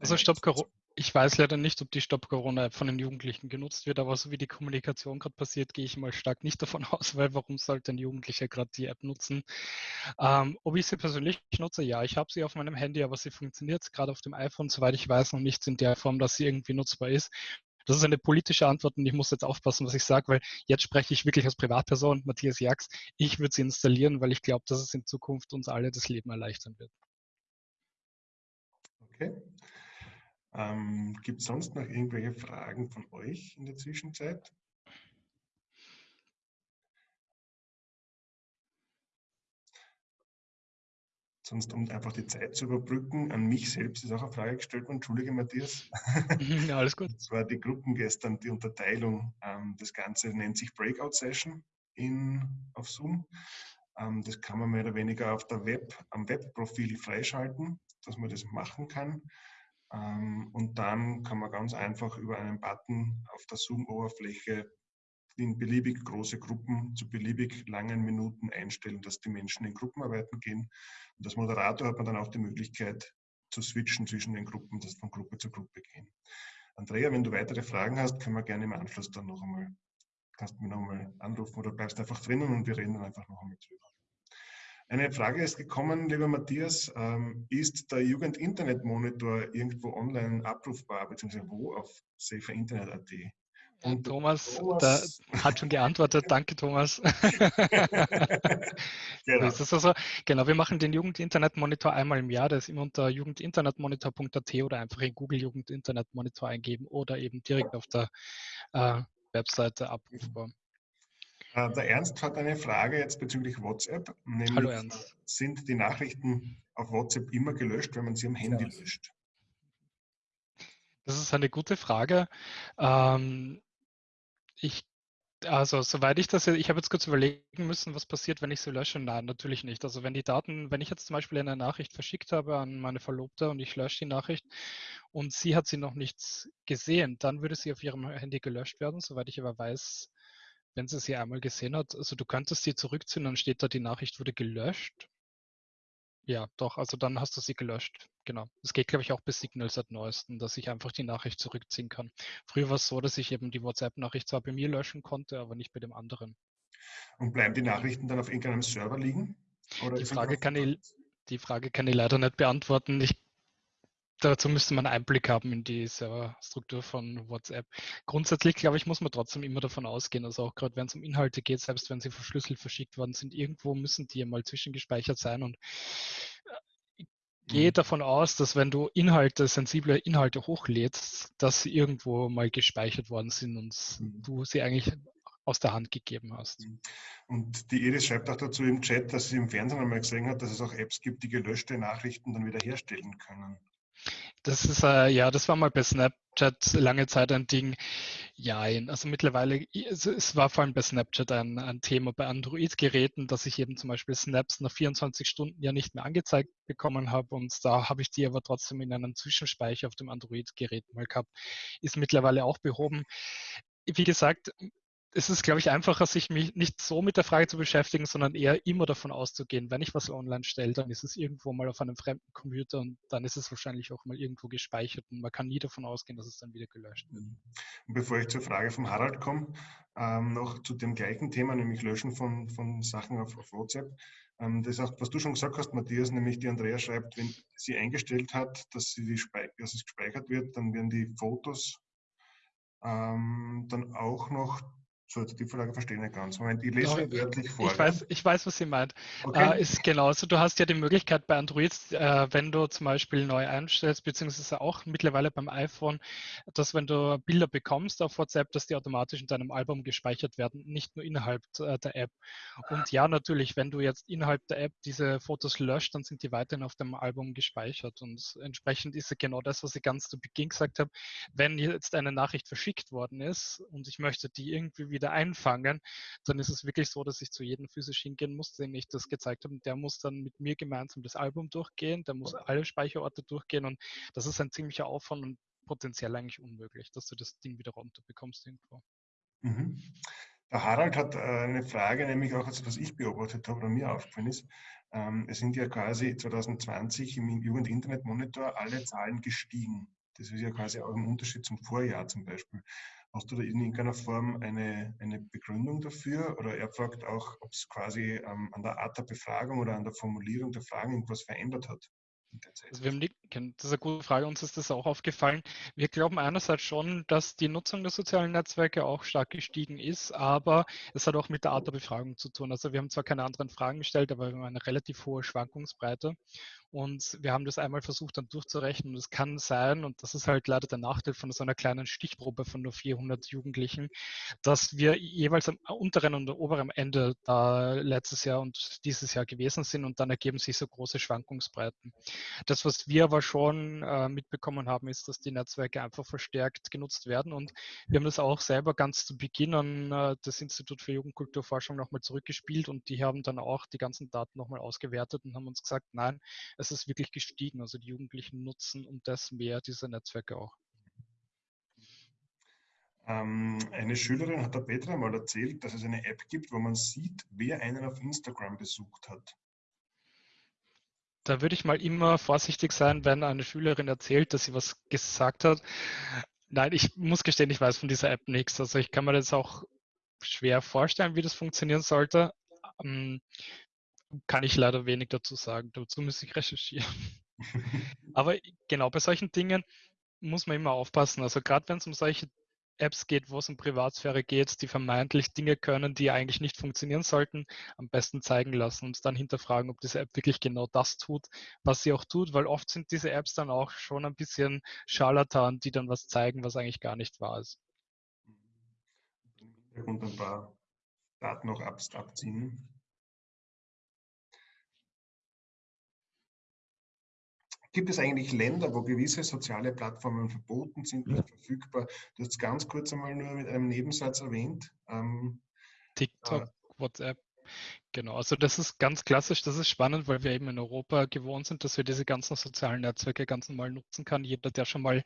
Also Stop Corona ich weiß leider nicht, ob die Stop Corona-App von den Jugendlichen genutzt wird, aber so wie die Kommunikation gerade passiert, gehe ich mal stark nicht davon aus, weil warum sollte ein Jugendlicher gerade die App nutzen? Ähm, ob ich sie persönlich nutze, ja, ich habe sie auf meinem Handy, aber sie funktioniert gerade auf dem iPhone, soweit ich weiß, noch nicht in der Form, dass sie irgendwie nutzbar ist. Das ist eine politische Antwort und ich muss jetzt aufpassen, was ich sage, weil jetzt spreche ich wirklich als Privatperson, Matthias Jax. Ich würde sie installieren, weil ich glaube, dass es in Zukunft uns alle das Leben erleichtern wird. Okay. Ähm, Gibt es sonst noch irgendwelche Fragen von euch in der Zwischenzeit? Sonst, um einfach die Zeit zu überbrücken, an mich selbst ist auch eine Frage gestellt worden. Entschuldige, Matthias. Ja, alles gut. Das war die Gruppen gestern, die Unterteilung. Ähm, das Ganze nennt sich Breakout Session in, auf Zoom. Ähm, das kann man mehr oder weniger auf der Web, am Webprofil freischalten, dass man das machen kann. Ähm, und dann kann man ganz einfach über einen Button auf der Zoom-Oberfläche in beliebig große Gruppen zu beliebig langen Minuten einstellen, dass die Menschen in Gruppenarbeiten gehen. Und als Moderator hat man dann auch die Möglichkeit zu switchen zwischen den Gruppen, das von Gruppe zu Gruppe gehen. Andrea, wenn du weitere Fragen hast, können wir gerne im Anschluss dann noch einmal, kannst du mich noch einmal anrufen oder bleibst einfach drinnen und wir reden dann einfach noch einmal drüber. Eine Frage ist gekommen, lieber Matthias, ähm, ist der Jugend-Internet-Monitor irgendwo online abrufbar, beziehungsweise wo auf saferinternet.at? Und Thomas, Thomas. hat schon geantwortet. Danke, Thomas. genau. So also, genau, wir machen den Jugend-Internet-Monitor einmal im Jahr. Der ist immer unter jugendinternetmonitor.at oder einfach in Google Jugend-Internet-Monitor eingeben oder eben direkt auf der äh, Webseite abrufbar. Äh, der Ernst hat eine Frage jetzt bezüglich WhatsApp. Hallo Ernst. Sind die Nachrichten auf WhatsApp immer gelöscht, wenn man sie am Handy ja. löscht? Das ist eine gute Frage. Ähm, ich, also soweit ich das, ich habe jetzt kurz überlegen müssen, was passiert, wenn ich sie lösche. Nein, natürlich nicht. Also wenn die Daten, wenn ich jetzt zum Beispiel eine Nachricht verschickt habe an meine Verlobte und ich lösche die Nachricht und sie hat sie noch nicht gesehen, dann würde sie auf ihrem Handy gelöscht werden. Soweit ich aber weiß, wenn sie sie einmal gesehen hat, also du könntest sie zurückziehen, dann steht da, die Nachricht wurde gelöscht. Ja, doch, also dann hast du sie gelöscht. Genau. Es geht, glaube ich, auch bis Signal seit neuesten, dass ich einfach die Nachricht zurückziehen kann. Früher war es so, dass ich eben die WhatsApp-Nachricht zwar bei mir löschen konnte, aber nicht bei dem anderen. Und bleiben die Nachrichten dann auf irgendeinem Server liegen? die, Frage kann ich, die Frage kann ich leider nicht beantworten. Ich dazu müsste man Einblick haben in die Serverstruktur von WhatsApp. Grundsätzlich, glaube ich, muss man trotzdem immer davon ausgehen, also auch gerade wenn es um Inhalte geht, selbst wenn sie verschlüsselt verschickt worden sind, irgendwo müssen die ja mal zwischengespeichert sein und äh, gehe mhm. davon aus, dass wenn du Inhalte, sensible Inhalte hochlädst, dass sie irgendwo mal gespeichert worden sind und mhm. du sie eigentlich aus der Hand gegeben hast. Mhm. Und die Edith schreibt auch dazu im Chat, dass sie im Fernsehen einmal gesehen hat, dass es auch Apps gibt, die gelöschte Nachrichten dann wieder herstellen können. Das ist, äh, ja, das war mal bei Snapchat lange Zeit ein Ding. Ja, also mittlerweile, es war vor allem bei Snapchat ein, ein Thema bei Android-Geräten, dass ich eben zum Beispiel Snaps nach 24 Stunden ja nicht mehr angezeigt bekommen habe und da habe ich die aber trotzdem in einem Zwischenspeicher auf dem Android-Gerät mal gehabt. Ist mittlerweile auch behoben. Wie gesagt, es ist, glaube ich, einfacher, sich mich nicht so mit der Frage zu beschäftigen, sondern eher immer davon auszugehen, wenn ich was online stelle, dann ist es irgendwo mal auf einem fremden Computer und dann ist es wahrscheinlich auch mal irgendwo gespeichert und man kann nie davon ausgehen, dass es dann wieder gelöscht wird. Bevor ich zur Frage von Harald komme, ähm, noch zu dem gleichen Thema, nämlich Löschen von, von Sachen auf, auf WhatsApp. Ähm, das auch, was du schon gesagt hast, Matthias, nämlich die Andrea schreibt, wenn sie eingestellt hat, dass, sie die, dass es gespeichert wird, dann werden die Fotos ähm, dann auch noch so, jetzt die Frage verstehe ich nicht ganz. Moment, ich lese ja, wörtlich vor. Ich weiß, ich weiß, was sie meint. Okay. Äh, ist genauso. Du hast ja die Möglichkeit bei Android, äh, wenn du zum Beispiel neu einstellst, beziehungsweise auch mittlerweile beim iPhone, dass wenn du Bilder bekommst auf WhatsApp, dass die automatisch in deinem Album gespeichert werden, nicht nur innerhalb äh, der App. Und ja, natürlich, wenn du jetzt innerhalb der App diese Fotos löscht, dann sind die weiterhin auf dem Album gespeichert. Und entsprechend ist es genau das, was ich ganz zu Beginn gesagt habe. Wenn jetzt eine Nachricht verschickt worden ist und ich möchte die irgendwie wieder einfangen, dann ist es wirklich so, dass ich zu jedem physisch hingehen muss, den ich das gezeigt habe. Der muss dann mit mir gemeinsam das Album durchgehen, der muss alle Speicherorte durchgehen und das ist ein ziemlicher Aufwand und potenziell eigentlich unmöglich, dass du das Ding wieder runterbekommst irgendwo. Mhm. Der Harald hat äh, eine Frage, nämlich auch, was ich beobachtet habe oder mir aufgefallen ist. Ähm, es sind ja quasi 2020 im Jugend-Internet-Monitor alle Zahlen gestiegen. Das ist ja quasi auch ein Unterschied zum Vorjahr zum Beispiel. Hast du da in irgendeiner Form eine, eine Begründung dafür? Oder er fragt auch, ob es quasi ähm, an der Art der Befragung oder an der Formulierung der Fragen irgendwas verändert hat. Also wir haben das ist eine gute Frage, uns ist das auch aufgefallen. Wir glauben einerseits schon, dass die Nutzung der sozialen Netzwerke auch stark gestiegen ist, aber es hat auch mit der Art der Befragung zu tun. Also wir haben zwar keine anderen Fragen gestellt, aber wir haben eine relativ hohe Schwankungsbreite. Und wir haben das einmal versucht dann durchzurechnen. Und es kann sein, und das ist halt leider der Nachteil von so einer kleinen Stichprobe von nur 400 Jugendlichen, dass wir jeweils am unteren und oberen Ende da letztes Jahr und dieses Jahr gewesen sind und dann ergeben sich so große Schwankungsbreiten. Das, was wir aber aber schon äh, mitbekommen haben, ist, dass die Netzwerke einfach verstärkt genutzt werden. Und wir haben das auch selber ganz zu Beginn an äh, das Institut für Jugendkulturforschung nochmal zurückgespielt und die haben dann auch die ganzen Daten nochmal ausgewertet und haben uns gesagt, nein, es ist wirklich gestiegen. Also die Jugendlichen nutzen um das mehr diese Netzwerke auch. Ähm, eine Schülerin hat der Petra mal erzählt, dass es eine App gibt, wo man sieht, wer einen auf Instagram besucht hat. Da würde ich mal immer vorsichtig sein, wenn eine Schülerin erzählt, dass sie was gesagt hat. Nein, ich muss gestehen, ich weiß von dieser App nichts. Also ich kann mir das auch schwer vorstellen, wie das funktionieren sollte. Ähm, kann ich leider wenig dazu sagen. Dazu muss ich recherchieren. Aber genau bei solchen Dingen muss man immer aufpassen. Also gerade wenn es um solche Apps geht, wo es um Privatsphäre geht, die vermeintlich Dinge können, die eigentlich nicht funktionieren sollten, am besten zeigen lassen und dann hinterfragen, ob diese App wirklich genau das tut, was sie auch tut, weil oft sind diese Apps dann auch schon ein bisschen Scharlatan, die dann was zeigen, was eigentlich gar nicht wahr ist. Und ein paar Daten noch abziehen. Gibt es eigentlich Länder, wo gewisse soziale Plattformen verboten sind, nicht verfügbar? Du hast es ganz kurz einmal nur mit einem Nebensatz erwähnt. Ähm, TikTok, äh, WhatsApp. Genau, also das ist ganz klassisch, das ist spannend, weil wir eben in Europa gewohnt sind, dass wir diese ganzen sozialen Netzwerke ganz normal nutzen kann. Jeder, der schon mal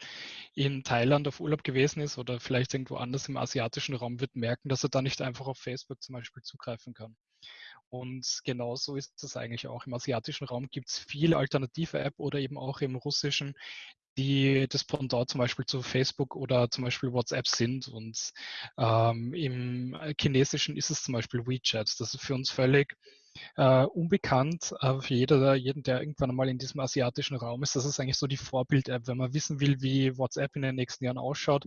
in Thailand auf Urlaub gewesen ist oder vielleicht irgendwo anders im asiatischen Raum, wird merken, dass er da nicht einfach auf Facebook zum Beispiel zugreifen kann. Und genauso ist es eigentlich auch. Im asiatischen Raum gibt es viel alternative App oder eben auch im russischen, die das Pendant zum Beispiel zu Facebook oder zum Beispiel WhatsApp sind. Und ähm, im chinesischen ist es zum Beispiel WeChat. Das ist für uns völlig äh, unbekannt, aber für jeder, jeden, der irgendwann einmal in diesem asiatischen Raum ist, das ist eigentlich so die Vorbild-App. Wenn man wissen will, wie WhatsApp in den nächsten Jahren ausschaut,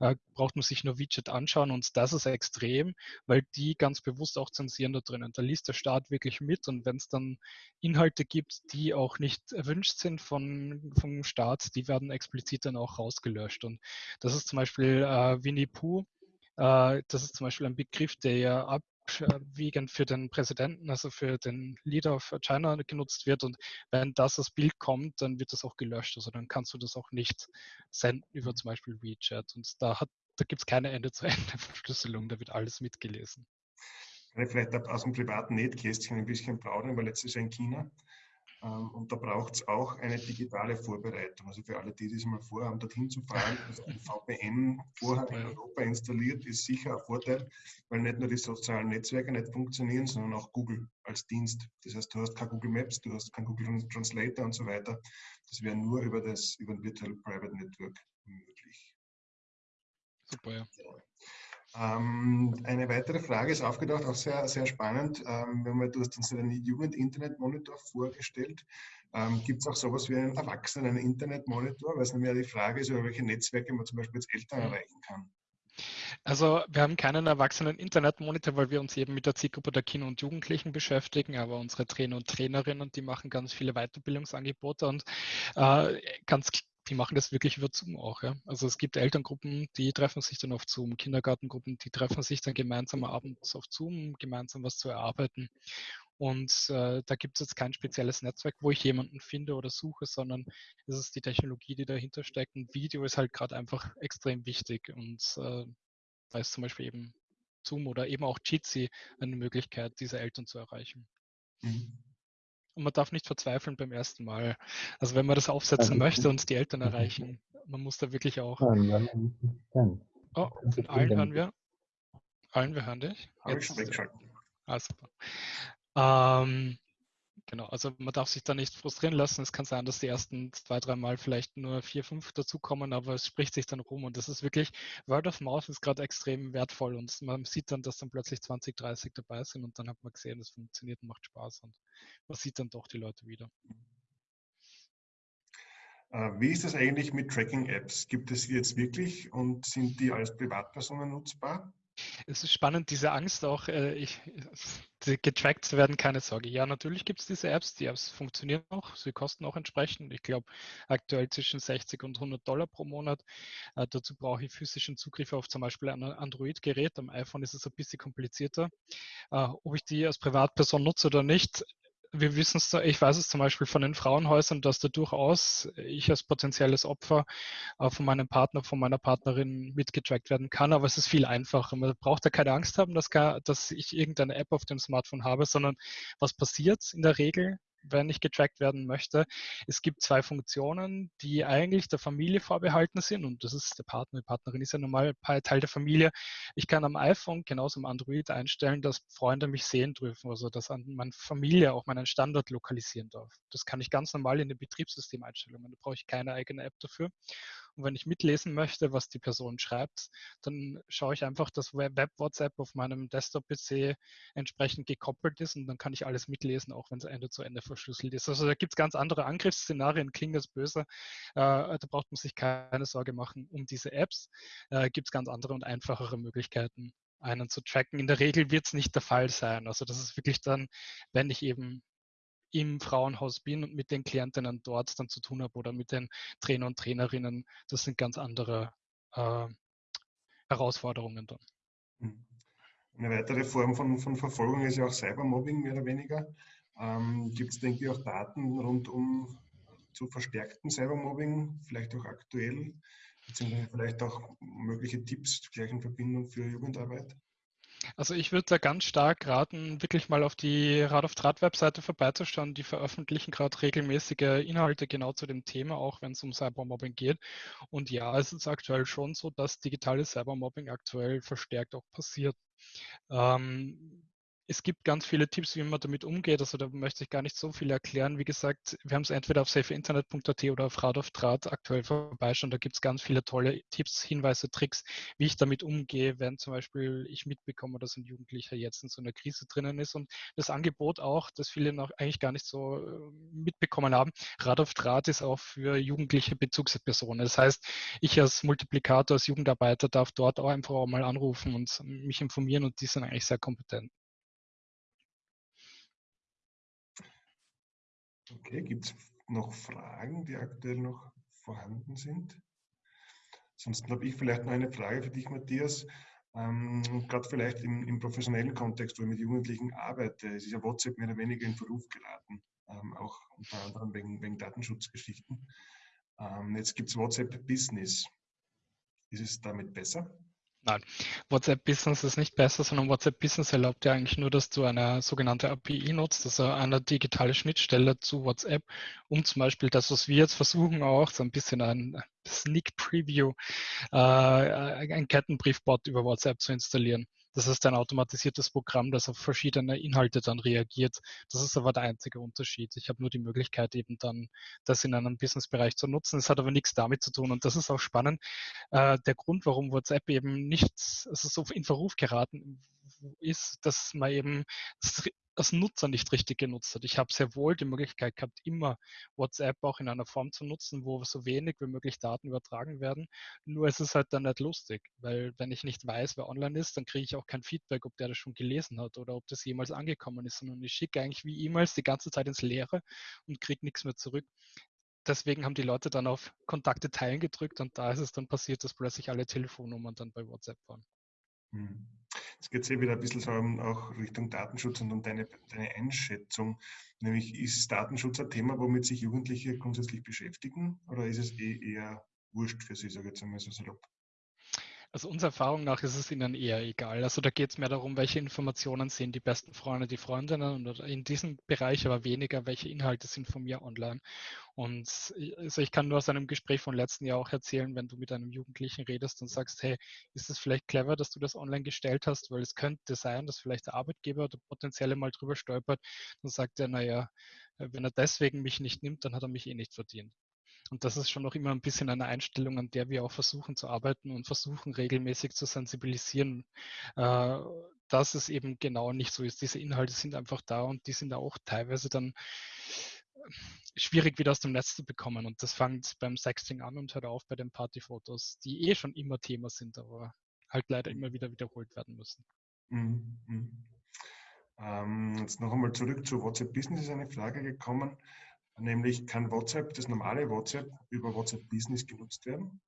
äh, braucht man sich nur WeChat anschauen und das ist extrem, weil die ganz bewusst auch zensieren da drinnen. Da liest der Staat wirklich mit und wenn es dann Inhalte gibt, die auch nicht erwünscht sind von, vom Staat, die werden explizit dann auch rausgelöscht. Und das ist zum Beispiel äh, Winnie Pooh, äh, das ist zum Beispiel ein Begriff, der ja ab wiegend für den Präsidenten, also für den Leader of China genutzt wird. Und wenn das als Bild kommt, dann wird das auch gelöscht. Also dann kannst du das auch nicht senden über zum Beispiel WeChat. Und da, da gibt es keine Ende-zu-Ende-Verschlüsselung, da wird alles mitgelesen. Ich vielleicht aus dem privaten Netkästchen ein bisschen plaudern, weil letztes Jahr in China und da braucht es auch eine digitale Vorbereitung. Also für alle, die das mal vorhaben, dorthin zu fahren, also ein VPN vorher in Europa installiert, ist sicher ein Vorteil, weil nicht nur die sozialen Netzwerke nicht funktionieren, sondern auch Google als Dienst. Das heißt, du hast kein Google Maps, du hast kein Google Translator und so weiter. Das wäre nur über das über ein Virtual Private Network möglich. Super, ja. Ähm, eine weitere Frage ist aufgedacht, auch sehr, sehr spannend. Ähm, wenn man, du hast uns einen Jugend-Internet-Monitor vorgestellt. Ähm, Gibt es auch sowas wie einen Erwachsenen-Internet-Monitor? Weil es nämlich die Frage ist, über welche Netzwerke man zum Beispiel als Eltern erreichen kann. Also wir haben keinen erwachsenen Internetmonitor, weil wir uns eben mit der Zielgruppe der Kinder und Jugendlichen beschäftigen, aber unsere Trainer und Trainerinnen, die machen ganz viele Weiterbildungsangebote und äh, ganz die machen das wirklich über Zoom auch. Ja? Also es gibt Elterngruppen, die treffen sich dann auf Zoom, Kindergartengruppen, die treffen sich dann gemeinsam abends auf Zoom, gemeinsam was zu erarbeiten. Und äh, da gibt es jetzt kein spezielles Netzwerk, wo ich jemanden finde oder suche, sondern es ist die Technologie, die dahinter steckt. Und Video ist halt gerade einfach extrem wichtig. Und äh, da ist zum Beispiel eben Zoom oder eben auch Jitsi eine Möglichkeit, diese Eltern zu erreichen. Mhm und man darf nicht verzweifeln beim ersten Mal. Also wenn man das aufsetzen möchte und die Eltern erreichen, man muss da wirklich auch. Oh, von allen hören wir. Allen, wir hören dich. Jetzt. Ah, super. Ähm, Genau, also man darf sich da nicht frustrieren lassen. Es kann sein, dass die ersten zwei, drei Mal vielleicht nur vier, fünf dazukommen, aber es spricht sich dann rum und das ist wirklich, Word of Mouth ist gerade extrem wertvoll und man sieht dann, dass dann plötzlich 20, 30 dabei sind und dann hat man gesehen, es funktioniert und macht Spaß und man sieht dann doch die Leute wieder. Äh, wie ist das eigentlich mit Tracking-Apps? Gibt es die jetzt wirklich und sind die als Privatpersonen nutzbar? Es ist spannend, diese Angst auch, äh, ich, getrackt zu werden, keine Sorge. Ja, natürlich gibt es diese Apps, die Apps funktionieren auch, sie kosten auch entsprechend. Ich glaube, aktuell zwischen 60 und 100 Dollar pro Monat. Äh, dazu brauche ich physischen Zugriff auf zum Beispiel ein Android-Gerät. Am iPhone ist es ein bisschen komplizierter. Äh, ob ich die als Privatperson nutze oder nicht, wir wissen es, ich weiß es zum Beispiel von den Frauenhäusern, dass da durchaus ich als potenzielles Opfer von meinem Partner, von meiner Partnerin mitgetrackt werden kann, aber es ist viel einfacher. Man braucht da keine Angst haben, dass, gar, dass ich irgendeine App auf dem Smartphone habe, sondern was passiert in der Regel? Wenn ich getrackt werden möchte. Es gibt zwei Funktionen, die eigentlich der Familie vorbehalten sind und das ist der Partner, die Partnerin ist ja normal Teil der Familie. Ich kann am iPhone, genauso am Android einstellen, dass Freunde mich sehen dürfen, also dass meine Familie auch meinen Standort lokalisieren darf. Das kann ich ganz normal in den Betriebssystemeinstellungen. Da brauche ich keine eigene App dafür. Und wenn ich mitlesen möchte, was die Person schreibt, dann schaue ich einfach, dass Web-WhatsApp auf meinem Desktop-PC entsprechend gekoppelt ist und dann kann ich alles mitlesen, auch wenn es Ende zu Ende verschlüsselt ist. Also da gibt es ganz andere Angriffsszenarien, klingt das böse. Äh, da braucht man sich keine Sorge machen um diese Apps. Äh, gibt es ganz andere und einfachere Möglichkeiten, einen zu tracken. In der Regel wird es nicht der Fall sein. Also das ist wirklich dann, wenn ich eben im Frauenhaus bin und mit den Klientinnen dort dann zu tun habe oder mit den Trainer und Trainerinnen, das sind ganz andere äh, Herausforderungen dann. Hm. Eine weitere Form von, von Verfolgung ist ja auch Cybermobbing, mehr oder weniger. Ähm, Gibt es, denke ich, auch Daten rund um zu verstärkten Cybermobbing, vielleicht auch aktuell, beziehungsweise vielleicht auch mögliche Tipps gleich in Verbindung für Jugendarbeit? Also ich würde da ganz stark raten, wirklich mal auf die Rad auf Draht Webseite vorbeizuschauen. Die veröffentlichen gerade regelmäßige Inhalte genau zu dem Thema, auch wenn es um Cybermobbing geht. Und ja, es ist aktuell schon so, dass digitales Cybermobbing aktuell verstärkt auch passiert. Ähm, es gibt ganz viele Tipps, wie man damit umgeht. Also da möchte ich gar nicht so viel erklären. Wie gesagt, wir haben es entweder auf safeinternet.at oder auf Rad auf Draht aktuell vorbeischauen. Da gibt es ganz viele tolle Tipps, Hinweise, Tricks, wie ich damit umgehe, wenn zum Beispiel ich mitbekomme, dass ein Jugendlicher jetzt in so einer Krise drinnen ist. Und das Angebot auch, das viele noch eigentlich gar nicht so äh, mitbekommen haben. Rad auf Draht ist auch für jugendliche Bezugspersonen. Das heißt, ich als Multiplikator, als Jugendarbeiter darf dort auch einfach auch mal anrufen und mich informieren und die sind eigentlich sehr kompetent. Okay, gibt es noch Fragen, die aktuell noch vorhanden sind? Ansonsten habe ich vielleicht noch eine Frage für dich, Matthias. Ähm, Gerade vielleicht im, im, professionellen Kontext, wo ich mit Jugendlichen arbeite, ist ja WhatsApp mehr oder weniger in Verruf geraten, ähm, auch unter anderem wegen, wegen Datenschutzgeschichten. Ähm, jetzt gibt es WhatsApp Business. Ist es damit besser? Nein, WhatsApp Business ist nicht besser, sondern WhatsApp Business erlaubt ja eigentlich nur, dass du eine sogenannte API nutzt, also eine digitale Schnittstelle zu WhatsApp, um zum Beispiel das, was wir jetzt versuchen, auch so ein bisschen ein Sneak Preview, äh, ein Kettenbriefbot über WhatsApp zu installieren. Das ist ein automatisiertes Programm, das auf verschiedene Inhalte dann reagiert. Das ist aber der einzige Unterschied. Ich habe nur die Möglichkeit, eben dann das in einem Businessbereich zu nutzen. Es hat aber nichts damit zu tun. Und das ist auch spannend. Äh, der Grund, warum WhatsApp eben nicht also so in Verruf geraten ist, dass man eben als Nutzer nicht richtig genutzt hat. Ich habe sehr wohl die Möglichkeit gehabt, immer WhatsApp auch in einer Form zu nutzen, wo so wenig wie möglich Daten übertragen werden. Nur ist es halt dann nicht lustig, weil wenn ich nicht weiß, wer online ist, dann kriege ich auch kein Feedback, ob der das schon gelesen hat oder ob das jemals angekommen ist, sondern ich schicke eigentlich wie E-Mails die ganze Zeit ins Leere und kriege nichts mehr zurück. Deswegen haben die Leute dann auf Kontakte teilen gedrückt und da ist es dann passiert, dass plötzlich alle Telefonnummern dann bei WhatsApp waren. Hm. Jetzt geht es ja wieder ein bisschen so auch Richtung Datenschutz und um deine, deine Einschätzung. Nämlich ist Datenschutz ein Thema, womit sich Jugendliche grundsätzlich beschäftigen oder ist es eh eher wurscht für sie, sage ich jetzt einmal so salopp? Also unserer Erfahrung nach ist es ihnen eher egal. Also da geht es mehr darum, welche Informationen sehen die besten Freunde, die Freundinnen und in diesem Bereich aber weniger, welche Inhalte sind von mir online. Und also ich kann nur aus einem Gespräch von letzten Jahr auch erzählen, wenn du mit einem Jugendlichen redest und sagst, hey, ist es vielleicht clever, dass du das online gestellt hast, weil es könnte sein, dass vielleicht der Arbeitgeber oder potenzielle mal drüber stolpert, dann sagt er, naja, wenn er deswegen mich nicht nimmt, dann hat er mich eh nicht verdient. Und das ist schon noch immer ein bisschen eine Einstellung, an der wir auch versuchen zu arbeiten und versuchen regelmäßig zu sensibilisieren, äh, dass es eben genau nicht so ist. Diese Inhalte sind einfach da und die sind auch teilweise dann schwierig wieder aus dem Netz zu bekommen. Und das fängt beim Sexting an und hört auf bei den Partyfotos, die eh schon immer Thema sind, aber halt leider immer wieder wiederholt werden müssen. Mhm. mhm. Ähm, jetzt noch einmal zurück zu WhatsApp Business ist eine Frage gekommen. Nämlich kann WhatsApp, das normale WhatsApp, über WhatsApp Business genutzt werden?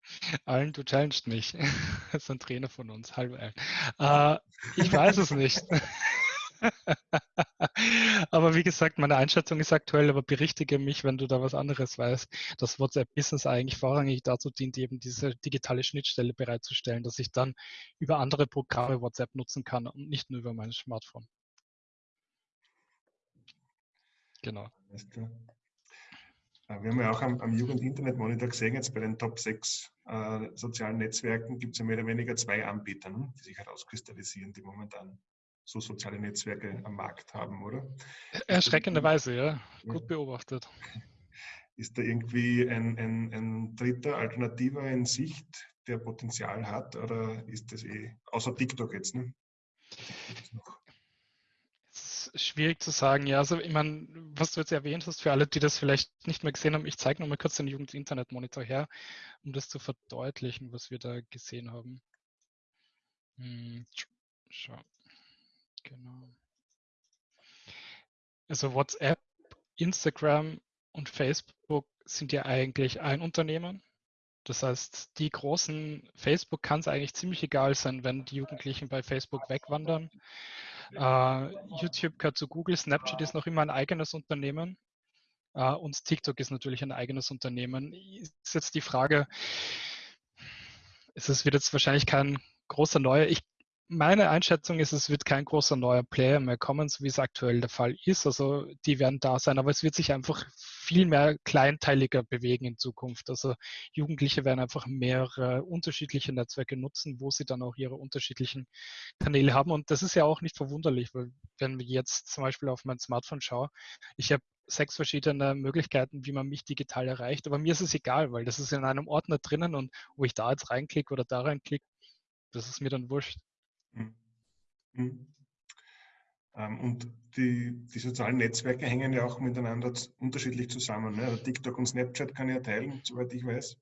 Allen, du challengest mich. Das ist ein Trainer von uns. Hallo Allen. Äh, ich weiß es nicht. aber wie gesagt, meine Einschätzung ist aktuell, aber berichtige mich, wenn du da was anderes weißt, dass WhatsApp Business eigentlich vorrangig dazu dient, eben diese digitale Schnittstelle bereitzustellen, dass ich dann über andere Programme WhatsApp nutzen kann und nicht nur über mein Smartphone. Genau. Äh, wir haben ja auch am, am Jugend-Internet-Monitor gesehen, jetzt bei den Top 6 äh, sozialen Netzwerken gibt es ja mehr oder weniger zwei Anbieter, ne, die sich herauskristallisieren, die momentan so soziale Netzwerke am Markt haben, oder? Erschreckenderweise, ja. Gut beobachtet. Ist da irgendwie ein, ein, ein dritter Alternativer in Sicht, der Potenzial hat, oder ist das eh, außer TikTok jetzt, ne? Schwierig zu sagen. Ja, also ich meine, was du jetzt erwähnt hast, für alle, die das vielleicht nicht mehr gesehen haben, ich zeige nochmal kurz den Jugend-Internet-Monitor her, um das zu verdeutlichen, was wir da gesehen haben. Hm, schau. Genau. Also WhatsApp, Instagram und Facebook sind ja eigentlich ein Unternehmen. Das heißt, die großen Facebook kann es eigentlich ziemlich egal sein, wenn die Jugendlichen bei Facebook wegwandern. Uh, YouTube gehört zu Google, Snapchat ist noch immer ein eigenes Unternehmen uh, und TikTok ist natürlich ein eigenes Unternehmen. Ist jetzt die Frage, es wird jetzt wahrscheinlich kein großer neuer. Ich meine Einschätzung ist, es wird kein großer neuer Player mehr kommen, so wie es aktuell der Fall ist. Also die werden da sein, aber es wird sich einfach viel mehr kleinteiliger bewegen in Zukunft. Also Jugendliche werden einfach mehrere unterschiedliche Netzwerke nutzen, wo sie dann auch ihre unterschiedlichen Kanäle haben. Und das ist ja auch nicht verwunderlich, weil wenn ich jetzt zum Beispiel auf mein Smartphone schaue, ich habe sechs verschiedene Möglichkeiten, wie man mich digital erreicht. Aber mir ist es egal, weil das ist in einem Ordner drinnen und wo ich da jetzt reinklicke oder da reinklicke, das ist mir dann wurscht. Mhm. Mhm. Ähm, und die, die, sozialen Netzwerke hängen ja auch miteinander unterschiedlich zusammen. Ne? Also TikTok und Snapchat kann ich ja teilen, soweit ich weiß.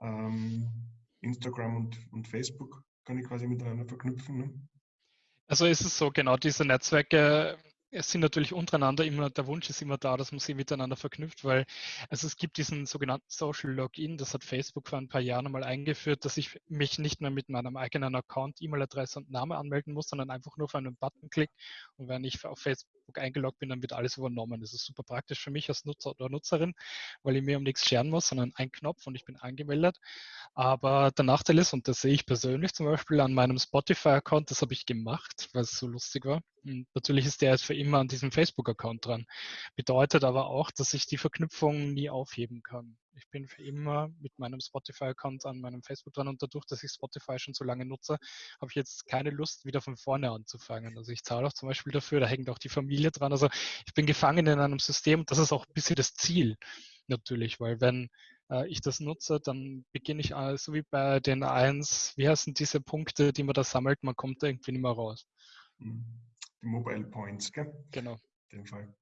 Ähm, Instagram und, und, Facebook kann ich quasi miteinander verknüpfen. Ne? Also ist es so, genau, diese Netzwerke es sind natürlich untereinander immer, der Wunsch ist immer da, dass man sie miteinander verknüpft, weil also es gibt diesen sogenannten Social Login, das hat Facebook vor ein paar Jahren einmal eingeführt, dass ich mich nicht mehr mit meinem eigenen Account, E-Mail-Adresse und Name anmelden muss, sondern einfach nur auf einen Button klick und wenn ich auf Facebook eingeloggt bin, dann wird alles übernommen. Das ist super praktisch für mich als Nutzer oder Nutzerin, weil ich mir um nichts scheren muss, sondern ein Knopf und ich bin angemeldet. Aber der Nachteil ist, und das sehe ich persönlich zum Beispiel an meinem Spotify-Account, das habe ich gemacht, weil es so lustig war. Und natürlich ist der jetzt für immer an diesem Facebook-Account dran. Bedeutet aber auch, dass ich die Verknüpfung nie aufheben kann. Ich bin für immer mit meinem Spotify-Account an meinem Facebook dran und dadurch, dass ich Spotify schon so lange nutze, habe ich jetzt keine Lust, wieder von vorne anzufangen. Also ich zahle auch zum Beispiel dafür, da hängt auch die Familie dran. Also ich bin gefangen in einem System das ist auch ein bisschen das Ziel natürlich, weil wenn äh, ich das nutze, dann beginne ich äh, so wie bei den eins, wie heißen diese Punkte, die man da sammelt, man kommt da irgendwie nicht mehr raus. Mhm. Mobile Points, gell? Genau. In dem Fall.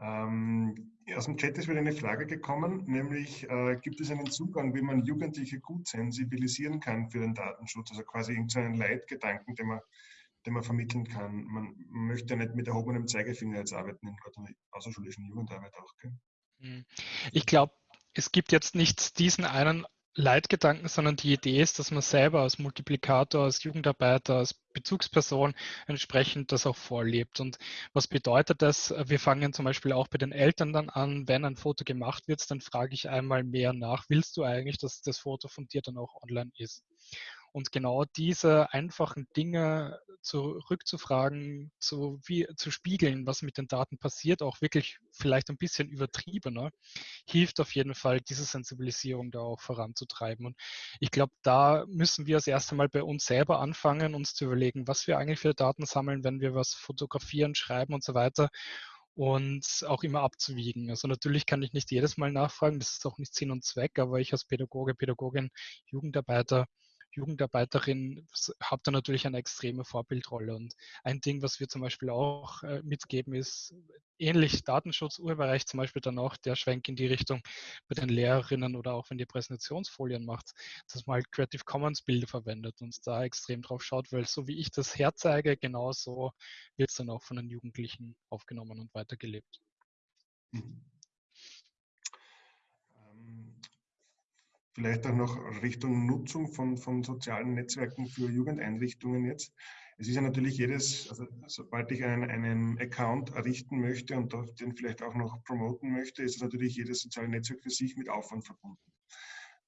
Ähm, aus dem Chat ist wieder eine Frage gekommen, nämlich äh, gibt es einen Zugang, wie man Jugendliche gut sensibilisieren kann für den Datenschutz, also quasi irgendeinen Leitgedanken, den man, den man vermitteln kann. Man möchte ja nicht mit erhobenem Zeigefinger jetzt arbeiten in der außerschulischen Jugendarbeit auch. Gell? Hm. Ich glaube, es gibt jetzt nicht diesen einen Leitgedanken, sondern die Idee ist, dass man selber als Multiplikator, als Jugendarbeiter, als Bezugsperson entsprechend das auch vorlebt. Und was bedeutet das? Wir fangen zum Beispiel auch bei den Eltern dann an, wenn ein Foto gemacht wird, dann frage ich einmal mehr nach, willst du eigentlich, dass das Foto von dir dann auch online ist? Und genau diese einfachen Dinge zurückzufragen, zu, wie, zu spiegeln, was mit den Daten passiert, auch wirklich vielleicht ein bisschen übertriebener, hilft auf jeden Fall, diese Sensibilisierung da auch voranzutreiben. Und ich glaube, da müssen wir das erste Mal bei uns selber anfangen, uns zu überlegen, was wir eigentlich für Daten sammeln, wenn wir was fotografieren, schreiben und so weiter und auch immer abzuwiegen. Also natürlich kann ich nicht jedes Mal nachfragen, das ist auch nicht Sinn und Zweck, aber ich als Pädagoge, Pädagogin, Jugendarbeiter Jugendarbeiterin habt ihr natürlich eine extreme Vorbildrolle. Und ein Ding, was wir zum Beispiel auch äh, mitgeben, ist ähnlich Datenschutz, Urheberrecht zum Beispiel dann auch der Schwenk in die Richtung bei den Lehrerinnen oder auch wenn ihr Präsentationsfolien macht, dass man halt Creative Commons Bilder verwendet und da extrem drauf schaut, weil so wie ich das herzeige, genauso wird es dann auch von den Jugendlichen aufgenommen und weitergelebt. Mhm. Vielleicht auch noch Richtung Nutzung von, von sozialen Netzwerken für Jugendeinrichtungen jetzt. Es ist ja natürlich jedes, also sobald ich einen, einen Account errichten möchte und den vielleicht auch noch promoten möchte, ist natürlich jedes soziale Netzwerk für sich mit Aufwand verbunden.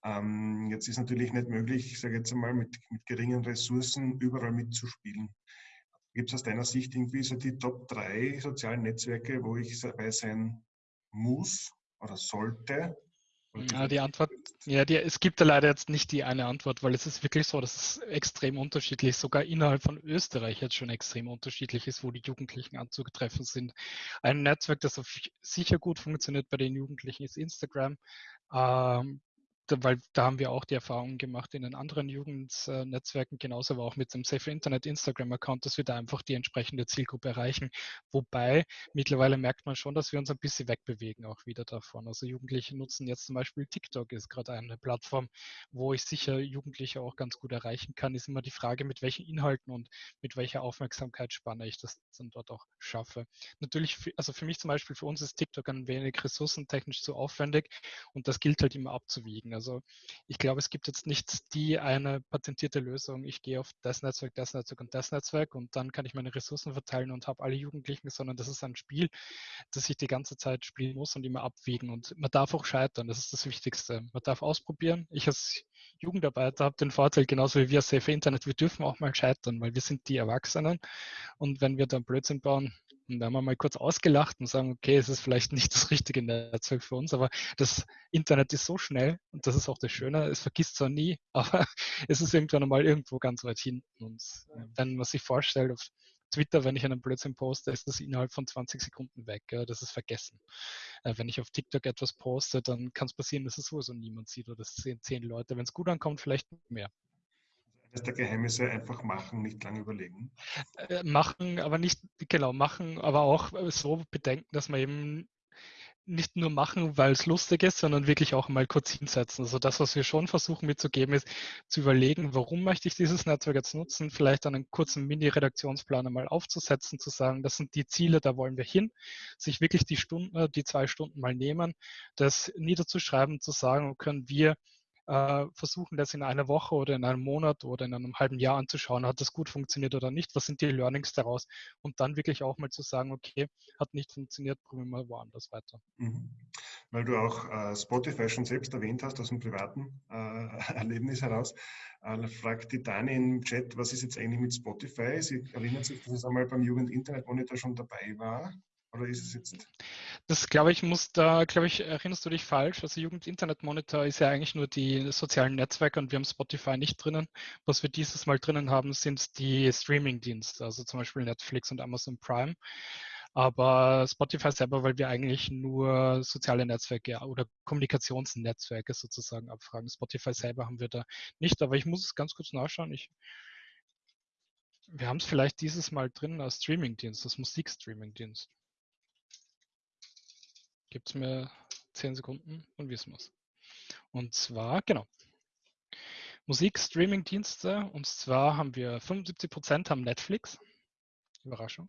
Ähm, jetzt ist natürlich nicht möglich, ich sage jetzt einmal, mit, mit geringen Ressourcen überall mitzuspielen. Gibt es aus deiner Sicht irgendwie so die Top 3 sozialen Netzwerke, wo ich dabei sein muss oder sollte, ja, die Antwort, ja, die, es gibt da leider jetzt nicht die eine Antwort, weil es ist wirklich so, dass es extrem unterschiedlich, sogar innerhalb von Österreich jetzt schon extrem unterschiedlich ist, wo die Jugendlichen anzutreffen sind. Ein Netzwerk, das sicher gut funktioniert bei den Jugendlichen, ist Instagram. Ähm, weil da haben wir auch die Erfahrung gemacht in den anderen Jugendnetzwerken, genauso aber auch mit dem Safe Internet Instagram-Account, dass wir da einfach die entsprechende Zielgruppe erreichen. Wobei mittlerweile merkt man schon, dass wir uns ein bisschen wegbewegen auch wieder davon. Also Jugendliche nutzen jetzt zum Beispiel TikTok, ist gerade eine Plattform, wo ich sicher Jugendliche auch ganz gut erreichen kann. Ist immer die Frage, mit welchen Inhalten und mit welcher Aufmerksamkeitsspanne ich das dann dort auch schaffe. Natürlich, also für mich zum Beispiel, für uns ist TikTok ein wenig ressourcentechnisch zu aufwendig und das gilt halt immer abzuwiegen. Also ich glaube, es gibt jetzt nicht die eine patentierte Lösung. Ich gehe auf das Netzwerk, das Netzwerk und das Netzwerk und dann kann ich meine Ressourcen verteilen und habe alle Jugendlichen, sondern das ist ein Spiel, das ich die ganze Zeit spielen muss und immer abwiegen. Und man darf auch scheitern, das ist das Wichtigste. Man darf ausprobieren. Ich als Jugendarbeiter habe den Vorteil, genauso wie wir Safe Internet, wir dürfen auch mal scheitern, weil wir sind die Erwachsenen. Und wenn wir dann Blödsinn bauen, und da haben wir mal kurz ausgelacht und sagen, okay, es ist vielleicht nicht das richtige Netzwerk für uns, aber das Internet ist so schnell und das ist auch das Schöne, es vergisst zwar nie, aber es ist irgendwann einmal irgendwo ganz weit hinten. Und wenn man sich vorstellt, auf Twitter, wenn ich einen Blödsinn poste, ist das innerhalb von 20 Sekunden weg. Ja, das ist vergessen. Äh, wenn ich auf TikTok etwas poste, dann kann es passieren, dass es sowieso niemand sieht oder es sehen zehn Leute. Wenn es gut ankommt, vielleicht mehr Geheimnisse einfach machen, nicht lange überlegen. Äh, machen, aber nicht, genau, machen, aber auch so bedenken, dass man eben nicht nur machen, weil es lustig ist, sondern wirklich auch mal kurz hinsetzen. Also das, was wir schon versuchen mitzugeben, ist zu überlegen, warum möchte ich dieses Netzwerk jetzt nutzen, vielleicht einen kurzen Mini-Redaktionsplan einmal aufzusetzen, zu sagen, das sind die Ziele, da wollen wir hin, sich wirklich die Stunden, die zwei Stunden mal nehmen, das niederzuschreiben, zu sagen, können wir äh, versuchen, das in einer Woche oder in einem Monat oder in einem halben Jahr anzuschauen, hat das gut funktioniert oder nicht, was sind die Learnings daraus und dann wirklich auch mal zu sagen, okay, hat nicht funktioniert, probieren wir woanders weiter. Mhm. Weil du auch äh, Spotify schon selbst erwähnt hast, aus dem privaten äh, Erlebnis heraus, äh, fragt die Dani im Chat, was ist jetzt eigentlich mit Spotify? Sie erinnert sich, dass es einmal beim Jugend Internet Monitor schon dabei war. Oder ist es jetzt? Das glaube ich, muss da, glaube ich, erinnerst du dich falsch. Also Jugend Internet Monitor ist ja eigentlich nur die sozialen Netzwerke und wir haben Spotify nicht drinnen. Was wir dieses Mal drinnen haben, sind die Streaming-Dienste, also zum Beispiel Netflix und Amazon Prime. Aber Spotify selber, weil wir eigentlich nur soziale Netzwerke oder Kommunikationsnetzwerke sozusagen abfragen. Spotify selber haben wir da nicht, aber ich muss es ganz kurz nachschauen. Ich, wir haben es vielleicht dieses Mal drin als Streaming-Dienst, als Musikstreaming-Dienst. Gibt es mir 10 Sekunden und wissen es. Und zwar, genau, Musik-Streaming-Dienste. Und zwar haben wir 75% haben Netflix. Überraschung.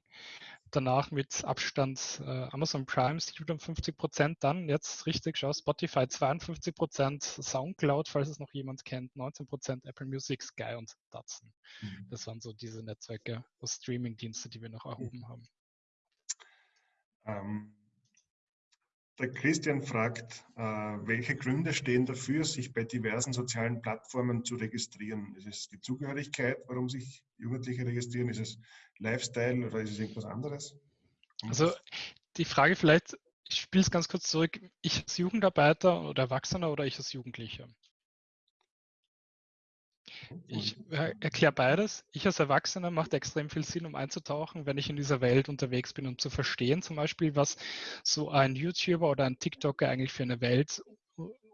Danach mit Abstand äh, Amazon Prime 57%, dann jetzt richtig, schau, Spotify 52%, Soundcloud, falls es noch jemand kennt, 19%, Apple Music, Sky und Datsun. Mhm. Das waren so diese Netzwerke, Streaming-Dienste, die wir noch erhoben haben. Ähm, der Christian fragt, äh, welche Gründe stehen dafür, sich bei diversen sozialen Plattformen zu registrieren? Ist es die Zugehörigkeit, warum sich Jugendliche registrieren? Ist es Lifestyle oder ist es irgendwas anderes? Also die Frage vielleicht, ich spiele es ganz kurz zurück, ich als Jugendarbeiter oder Erwachsener oder ich als Jugendlicher? Ich äh, erkläre beides. Ich als Erwachsener macht extrem viel Sinn, um einzutauchen, wenn ich in dieser Welt unterwegs bin, um zu verstehen, zum Beispiel, was so ein YouTuber oder ein TikToker eigentlich für eine Welt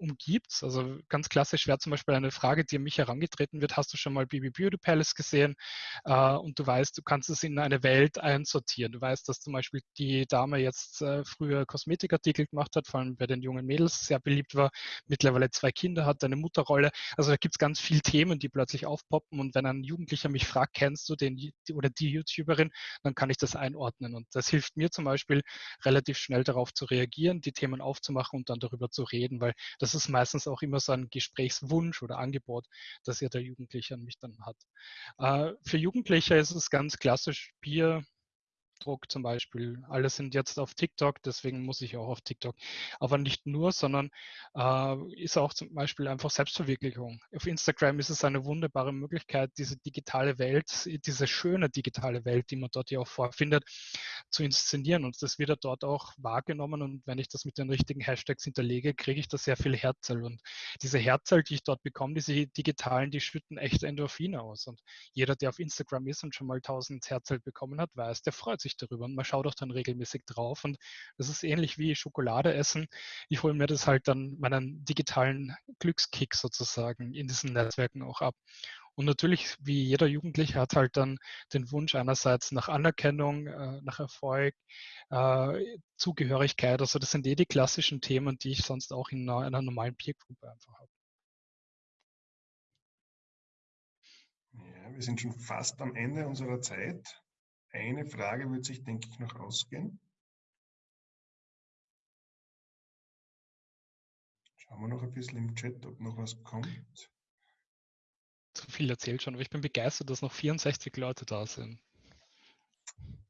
umgibt. Also ganz klassisch wäre zum Beispiel eine Frage, die an mich herangetreten wird, hast du schon mal Bibi Beauty Palace gesehen? Äh, und du weißt, du kannst es in eine Welt einsortieren. Du weißt, dass zum Beispiel die Dame jetzt äh, früher Kosmetikartikel gemacht hat, vor allem bei den jungen Mädels sehr beliebt war, mittlerweile zwei Kinder hat, eine Mutterrolle. Also da gibt es ganz viele Themen, die plötzlich aufpoppen. Und wenn ein Jugendlicher mich fragt, kennst du den oder die YouTuberin, dann kann ich das einordnen. Und das hilft mir zum Beispiel relativ schnell darauf zu reagieren, die Themen aufzumachen und dann darüber zu reden, weil das das ist meistens auch immer so ein Gesprächswunsch oder Angebot, das ja der Jugendliche an mich dann hat. Äh, für Jugendliche ist es ganz klassisch Bier, Druck zum Beispiel. Alle sind jetzt auf TikTok, deswegen muss ich auch auf TikTok. Aber nicht nur, sondern äh, ist auch zum Beispiel einfach Selbstverwirklichung. Auf Instagram ist es eine wunderbare Möglichkeit, diese digitale Welt, diese schöne digitale Welt, die man dort ja auch vorfindet, zu inszenieren. Und das wird dort auch wahrgenommen. Und wenn ich das mit den richtigen Hashtags hinterlege, kriege ich da sehr viel Herzl. Und diese Herzl, die ich dort bekomme, diese digitalen, die schütten echte Endorphine aus. Und jeder, der auf Instagram ist und schon mal 1000 Herzl bekommen hat, weiß, der freut sich darüber und man schaut auch dann regelmäßig drauf. Und das ist ähnlich wie Schokolade essen. Ich hole mir das halt dann meinen digitalen Glückskick sozusagen in diesen Netzwerken auch ab. Und natürlich, wie jeder Jugendliche, hat halt dann den Wunsch einerseits nach Anerkennung, äh, nach Erfolg, äh, Zugehörigkeit. Also das sind eh die klassischen Themen, die ich sonst auch in einer, einer normalen Peergruppe einfach habe. Ja, wir sind schon fast am Ende unserer Zeit. Eine Frage wird sich, denke ich, noch ausgehen. Schauen wir noch ein bisschen im Chat, ob noch was kommt. Zu viel erzählt schon, aber ich bin begeistert, dass noch 64 Leute da sind.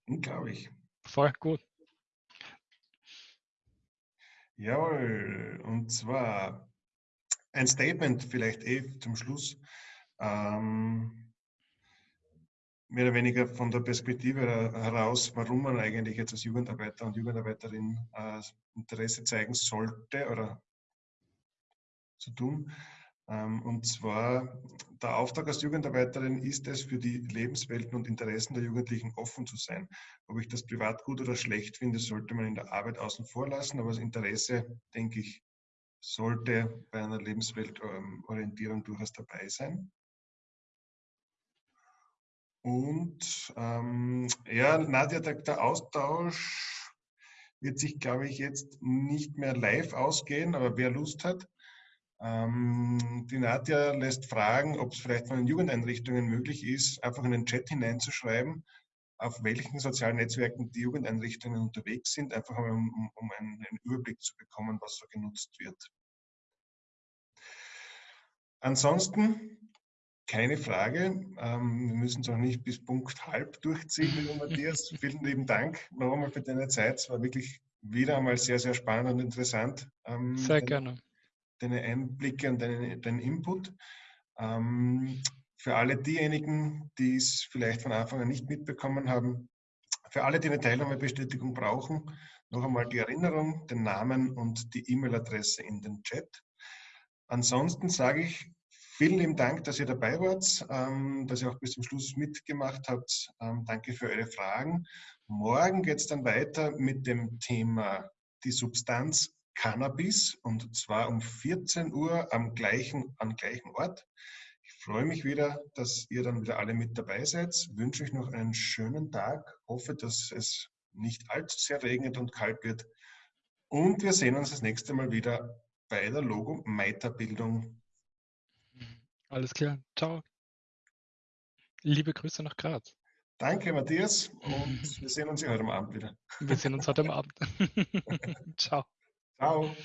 Unglaublich. Voll gut. Jawohl, und zwar ein Statement vielleicht eh zum Schluss. Ähm, mehr oder weniger von der Perspektive heraus, warum man eigentlich jetzt als Jugendarbeiter und Jugendarbeiterin äh, Interesse zeigen sollte oder zu tun. Ähm, und zwar, der Auftrag als Jugendarbeiterin ist es, für die Lebenswelten und Interessen der Jugendlichen offen zu sein. Ob ich das privat gut oder schlecht finde, sollte man in der Arbeit außen vor lassen, aber das Interesse, denke ich, sollte bei einer Lebensweltorientierung durchaus dabei sein. Und ähm, ja, Nadja, der, der, Austausch wird sich, glaube ich, jetzt nicht mehr live ausgehen, aber wer Lust hat. Ähm, die Nadja lässt fragen, ob es vielleicht von den Jugendeinrichtungen möglich ist, einfach in den Chat hineinzuschreiben, auf welchen sozialen Netzwerken die Jugendeinrichtungen unterwegs sind, einfach um, um einen, einen Überblick zu bekommen, was so genutzt wird. Ansonsten keine Frage. Ähm, wir müssen es auch nicht bis Punkt halb durchziehen, lieber Matthias. Vielen lieben Dank noch einmal für deine Zeit. Es war wirklich wieder einmal sehr, sehr spannend und interessant. Ähm, sehr deine, gerne. Deine Einblicke und deinen dein Input. Ähm, für alle diejenigen, die es vielleicht von Anfang an nicht mitbekommen haben, für alle, die eine Teilnahmebestätigung brauchen, noch einmal die Erinnerung, den Namen und die E-Mail-Adresse in den Chat. Ansonsten sage ich Vielen lieben Dank, dass ihr dabei wart, ähm, dass ihr auch bis zum Schluss mitgemacht habt. Ähm, danke für eure Fragen. Morgen geht es dann weiter mit dem Thema die Substanz Cannabis und zwar um 14 Uhr am gleichen, am gleichen Ort. Ich freue mich wieder, dass ihr dann wieder alle mit dabei seid. Wünsche euch noch einen schönen Tag. Hoffe, dass es nicht allzu sehr regnet und kalt wird. Und wir sehen uns das nächste Mal wieder bei der Logo Meiterbildung. Alles klar. Ciao. Liebe Grüße nach Graz. Danke, Matthias. Und wir sehen uns heute Abend wieder. Wir sehen uns heute Abend. Ciao. Ciao.